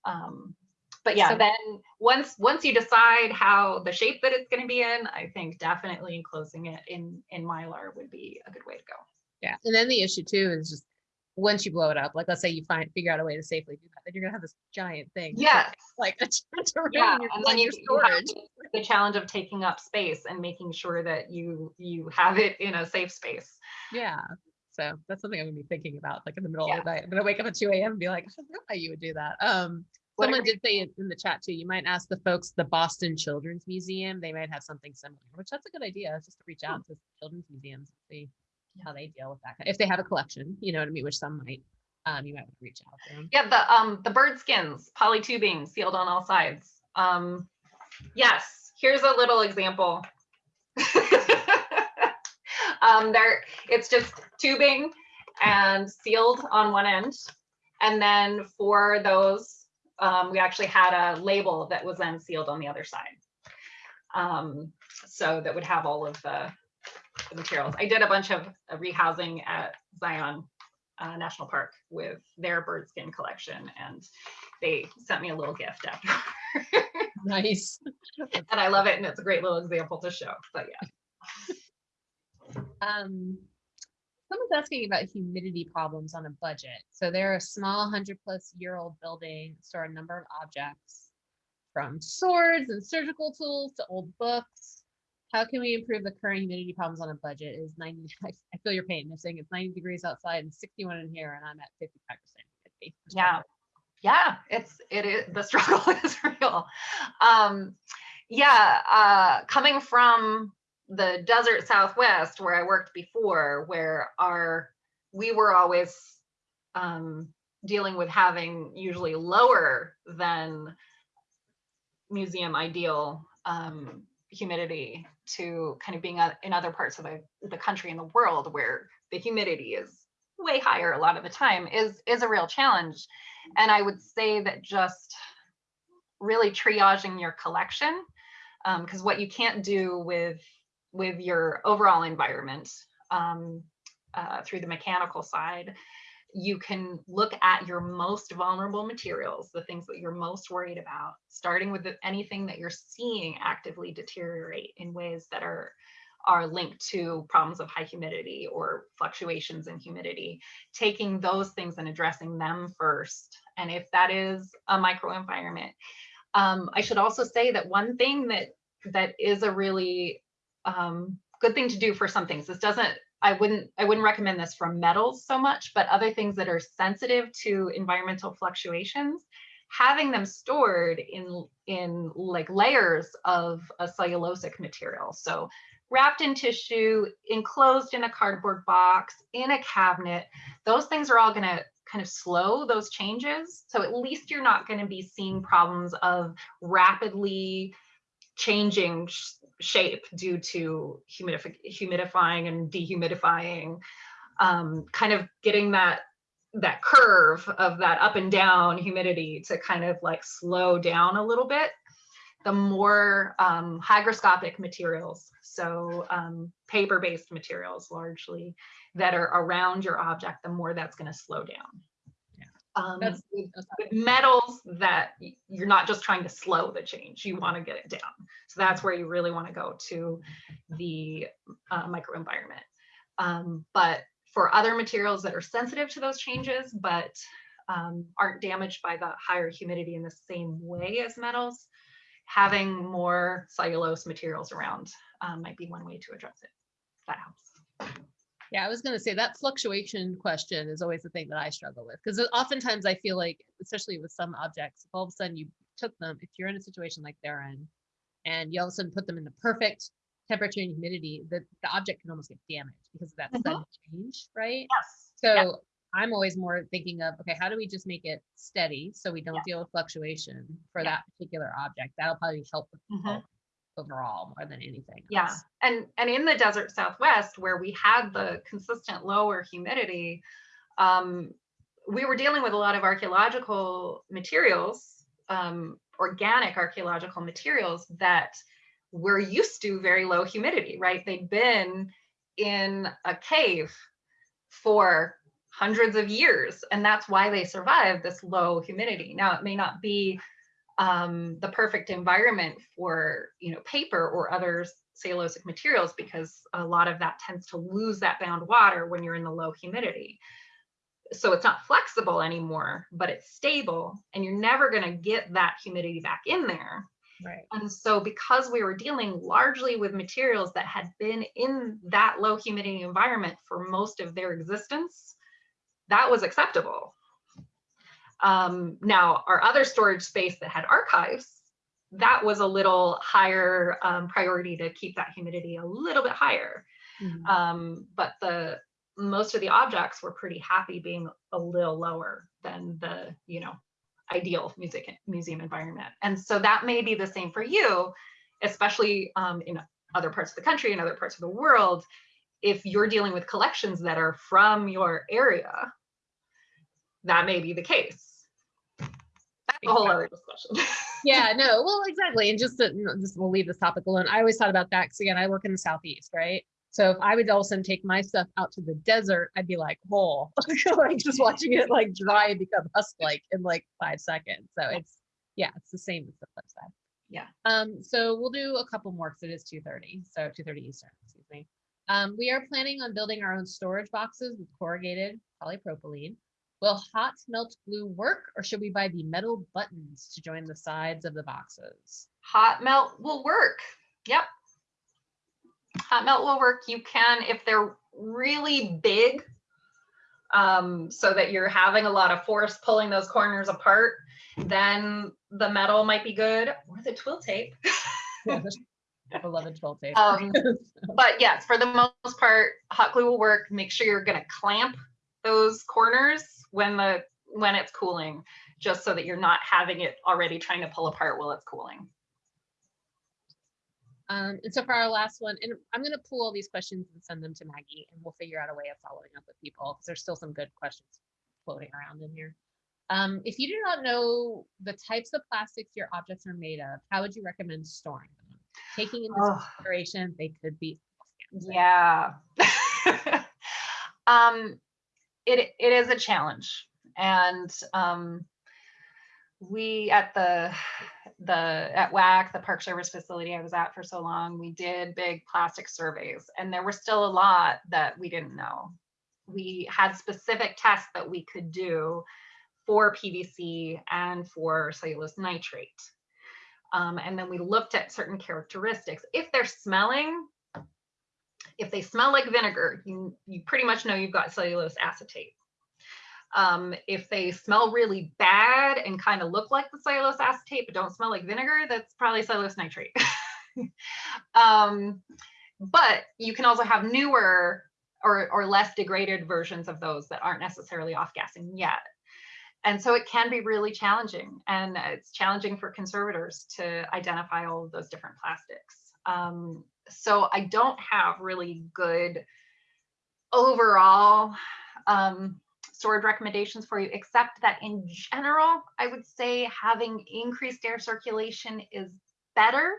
Um, but yeah, So- then once once you decide how the shape that it's going to be in, I think definitely enclosing it in in mylar would be a good way to go. yeah. And then the issue too is just, once you blow it up, like let's say you find, figure out a way to safely do that, then you're gonna have this giant thing. Yes, Like a yeah, and then you, have the challenge of taking up space and making sure that you you have it in a safe space. Yeah. So that's something I'm gonna be thinking about, like in the middle Yeah. of the night. I'm gonna wake up at two AM and be like, I don't know how you would do that. Um, someone did say in in the chat too, you might ask the folks, the Boston Children's Museum, they might have something similar, which that's a good idea, just to reach Hmm. out to children's museums, and see how they deal with that. If they have a collection, you know what I mean, which some might, um, you might want to reach out to them. Yeah, the um the bird skins, polytubing, sealed on all sides. Um, yes, here's a little example. um, there, it's just tubing and sealed on one end, and then for those, um, we actually had a label that was then sealed on the other side. Um, so that would have all of the, the materials. I did a bunch of uh, rehousing at Zion uh, National Park with their bird skin collection, and they sent me a little gift after. Nice. and I love it, and it's a great little example to show. But yeah, Um, someone's asking about humidity problems on a budget. So they're a small hundred plus year old building, store a number of objects from swords and surgical tools to old books. How can we improve the current humidity problems on a budget? Is 90, I I feel your pain. They're saying it's 90 degrees outside and 61 in here and I'm at 55% humidity. yeah, yeah. It's it is the struggle is real. Um, yeah, uh, coming from the desert Southwest where I worked before, where our we were always um, dealing with having usually lower than museum ideal um, humidity to kind of being uh, in other parts of the, the country and the world where the humidity is way higher a lot of the time is is a real challenge. And i would say that just really triaging your collection because what you can't do with with your overall environment um, uh, through the mechanical side you can look at your most vulnerable materials, the things that you're most worried about, starting with the, anything that you're seeing actively deteriorate in ways that are are linked to problems of high humidity or fluctuations in humidity, taking those things and addressing them first. And if that is a microenvironment, um, I should also say that one thing that that is a really um, good thing to do for some things. This doesn't I wouldn't I wouldn't recommend this for metals so much, but other things that are sensitive to environmental fluctuations, having them stored in in like layers of a cellulosic material. So wrapped in tissue, enclosed in a cardboard box, in a cabinet, those things are all going to kind of slow those changes. So at least you're not going to be seeing problems of rapidly changing shape due to humidif humidifying and dehumidifying, um, kind of getting that that curve of that up and down humidity to kind of like slow down a little bit. The more um, hygroscopic materials, so um, paper-based materials largely, that are around your object, the more that's going to slow down. Um, That's- with metals that you're not just trying to slow the change, you want to get it down. So that's where you really want to go to the uh, microenvironment. Um, but for other materials that are sensitive to those changes, but um, aren't damaged by the higher humidity in the same way as metals, having more cellulose materials around um, might be one way to address it. That helps. Yeah, I was gonna say that fluctuation question is always the thing that I struggle with because oftentimes I feel like, especially with some objects, if all of a sudden you took them, if you're in a situation like they're in, and you all of a sudden put them in the perfect temperature and humidity, the, the object can almost get damaged because of that Mhm. sudden change, right? Yes. So yeah. I'm always more thinking of, okay, how do we just make it steady so we don't Yeah. deal with fluctuation for Yeah. that particular object? That'll probably help with Mhm. Overall more than anything. Yeah, and and in the desert Southwest where we had the consistent lower humidity, um, we were dealing with a lot of archaeological materials, um, organic archaeological materials that were used to very low humidity, right? They'd been in a cave for hundreds of years, and that's why they survived this low humidity. Now, it may not be um, the perfect environment for you know paper or other cellulosic materials because a lot of that tends to lose that bound water when you're in the low humidity. So it's not flexible anymore, but it's stable and you're never going to get that humidity back in there. Right. And so because we were dealing largely with materials that had been in that low humidity environment for most of their existence, that was acceptable. Um, now, our other storage space that had archives, that was a little higher um, priority to keep that humidity a little bit higher. Mhm. Um, but the most of the objects were pretty happy being a little lower than the, you know, ideal music museum environment. And so that may be the same for you, especially um, in other parts of the country and other parts of the world. If you're dealing with collections that are from your area, that may be the case. That's a whole other discussion. yeah no well exactly and just to, just we'll leave this topic alone i always thought about that because again i work in the southeast right so if i would all of a sudden take my stuff out to the desert i'd be like whole like just watching it like dry and become husk like in like five seconds so it's yeah it's the same as the flip side Yeah. um so we'll do a couple more because it is 2.30. so 2.30 eastern excuse me um we are planning on building our own storage boxes with corrugated polypropylene Will hot melt glue work or should we buy the metal buttons to join the sides of the boxes? Hot melt will work. Yep. Hot melt will work. You can, if they're really big, um, so that you're having a lot of force pulling those corners apart, then the metal might be good or the twill tape. Beloved twill tape. Um, but yes, for the most part, hot glue will work. Make sure you're going to clamp those corners when the when it's cooling, just so that you're not having it already trying to pull apart while it's cooling. Um, and so for our last one, and I'm going to pull all these questions and send them to Maggie, and we'll figure out a way of following up with people because there's still some good questions floating around in here. Um, if you do not know the types of plastics your objects are made of, how would you recommend storing them? Taking into Ugh. consideration they could be. Yeah. um, it it is a challenge, and um, we at the the at WAC, the Park Service facility I was at for so long, we did big plastic surveys, and there were still a lot that we didn't know. We had specific tests that we could do for PVC and for cellulose nitrate. Um, and then we looked at certain characteristics. If they're smelling, if they smell like vinegar, you, you pretty much know you've got cellulose acetate. Um, if they smell really bad and kind of look like the cellulose acetate but don't smell like vinegar, that's probably cellulose nitrate. um, but you can also have newer or, or less degraded versions of those that aren't necessarily off gassing yet. And so it can be really challenging and it's challenging for conservators to identify all of those different plastics. Um, so I don't have really good overall um, storage recommendations for you, except that in general, I would say having increased air circulation is better.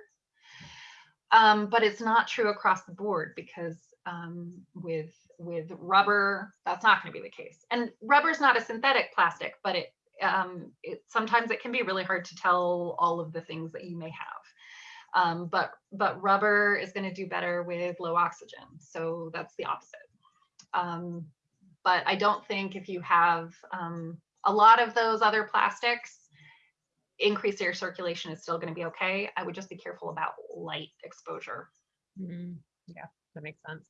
Um, but it's not true across the board because um, with with rubber, that's not going to be the case. And rubber is not a synthetic plastic, but it, um, it sometimes it can be really hard to tell all of the things that you may have. Um, but but rubber is going to do better with low oxygen, so that's the opposite. Um, but I don't think if you have um, a lot of those other plastics, increased air circulation is still going to be okay. I would just be careful about light exposure. Mm, Yeah, that makes sense.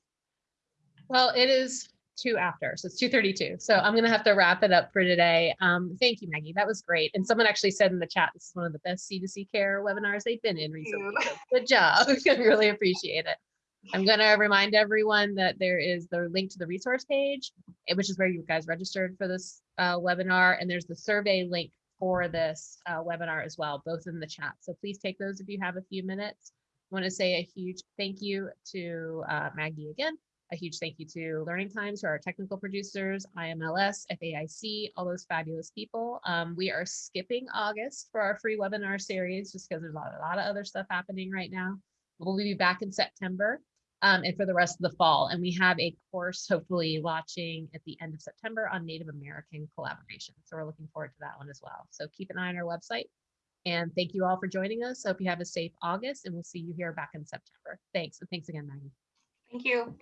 Well, it is two after, so it's two thirty-two. So I'm gonna have to wrap it up for today. Um, thank you, Maggie. That was great. And someone actually said in the chat, this is one of the best C2C care webinars they've been in recently. So Good job. I really appreciate it. I'm gonna remind everyone that there is the link to the resource page, eh, which is where you guys registered for this uh, webinar, and there's the survey link for this uh, webinar as well, both in the chat. So please take those if you have a few minutes. I want to say a huge thank you to uh, Maggie again. A huge thank you to Learning Times, to our technical producers, IMLS, FAIC, all those fabulous people. Um, we are skipping August for our free webinar series just because there's a lot, a lot of other stuff happening right now. We'll be back in September um, and for the rest of the fall. And we have a course hopefully launching at the end of September on Native American collaboration. So we're looking forward to that one as well. So keep an eye on our website. And thank you all for joining us. Hope you have a safe August and we'll see you here back in September. Thanks. And thanks again, Maggie. Thank you.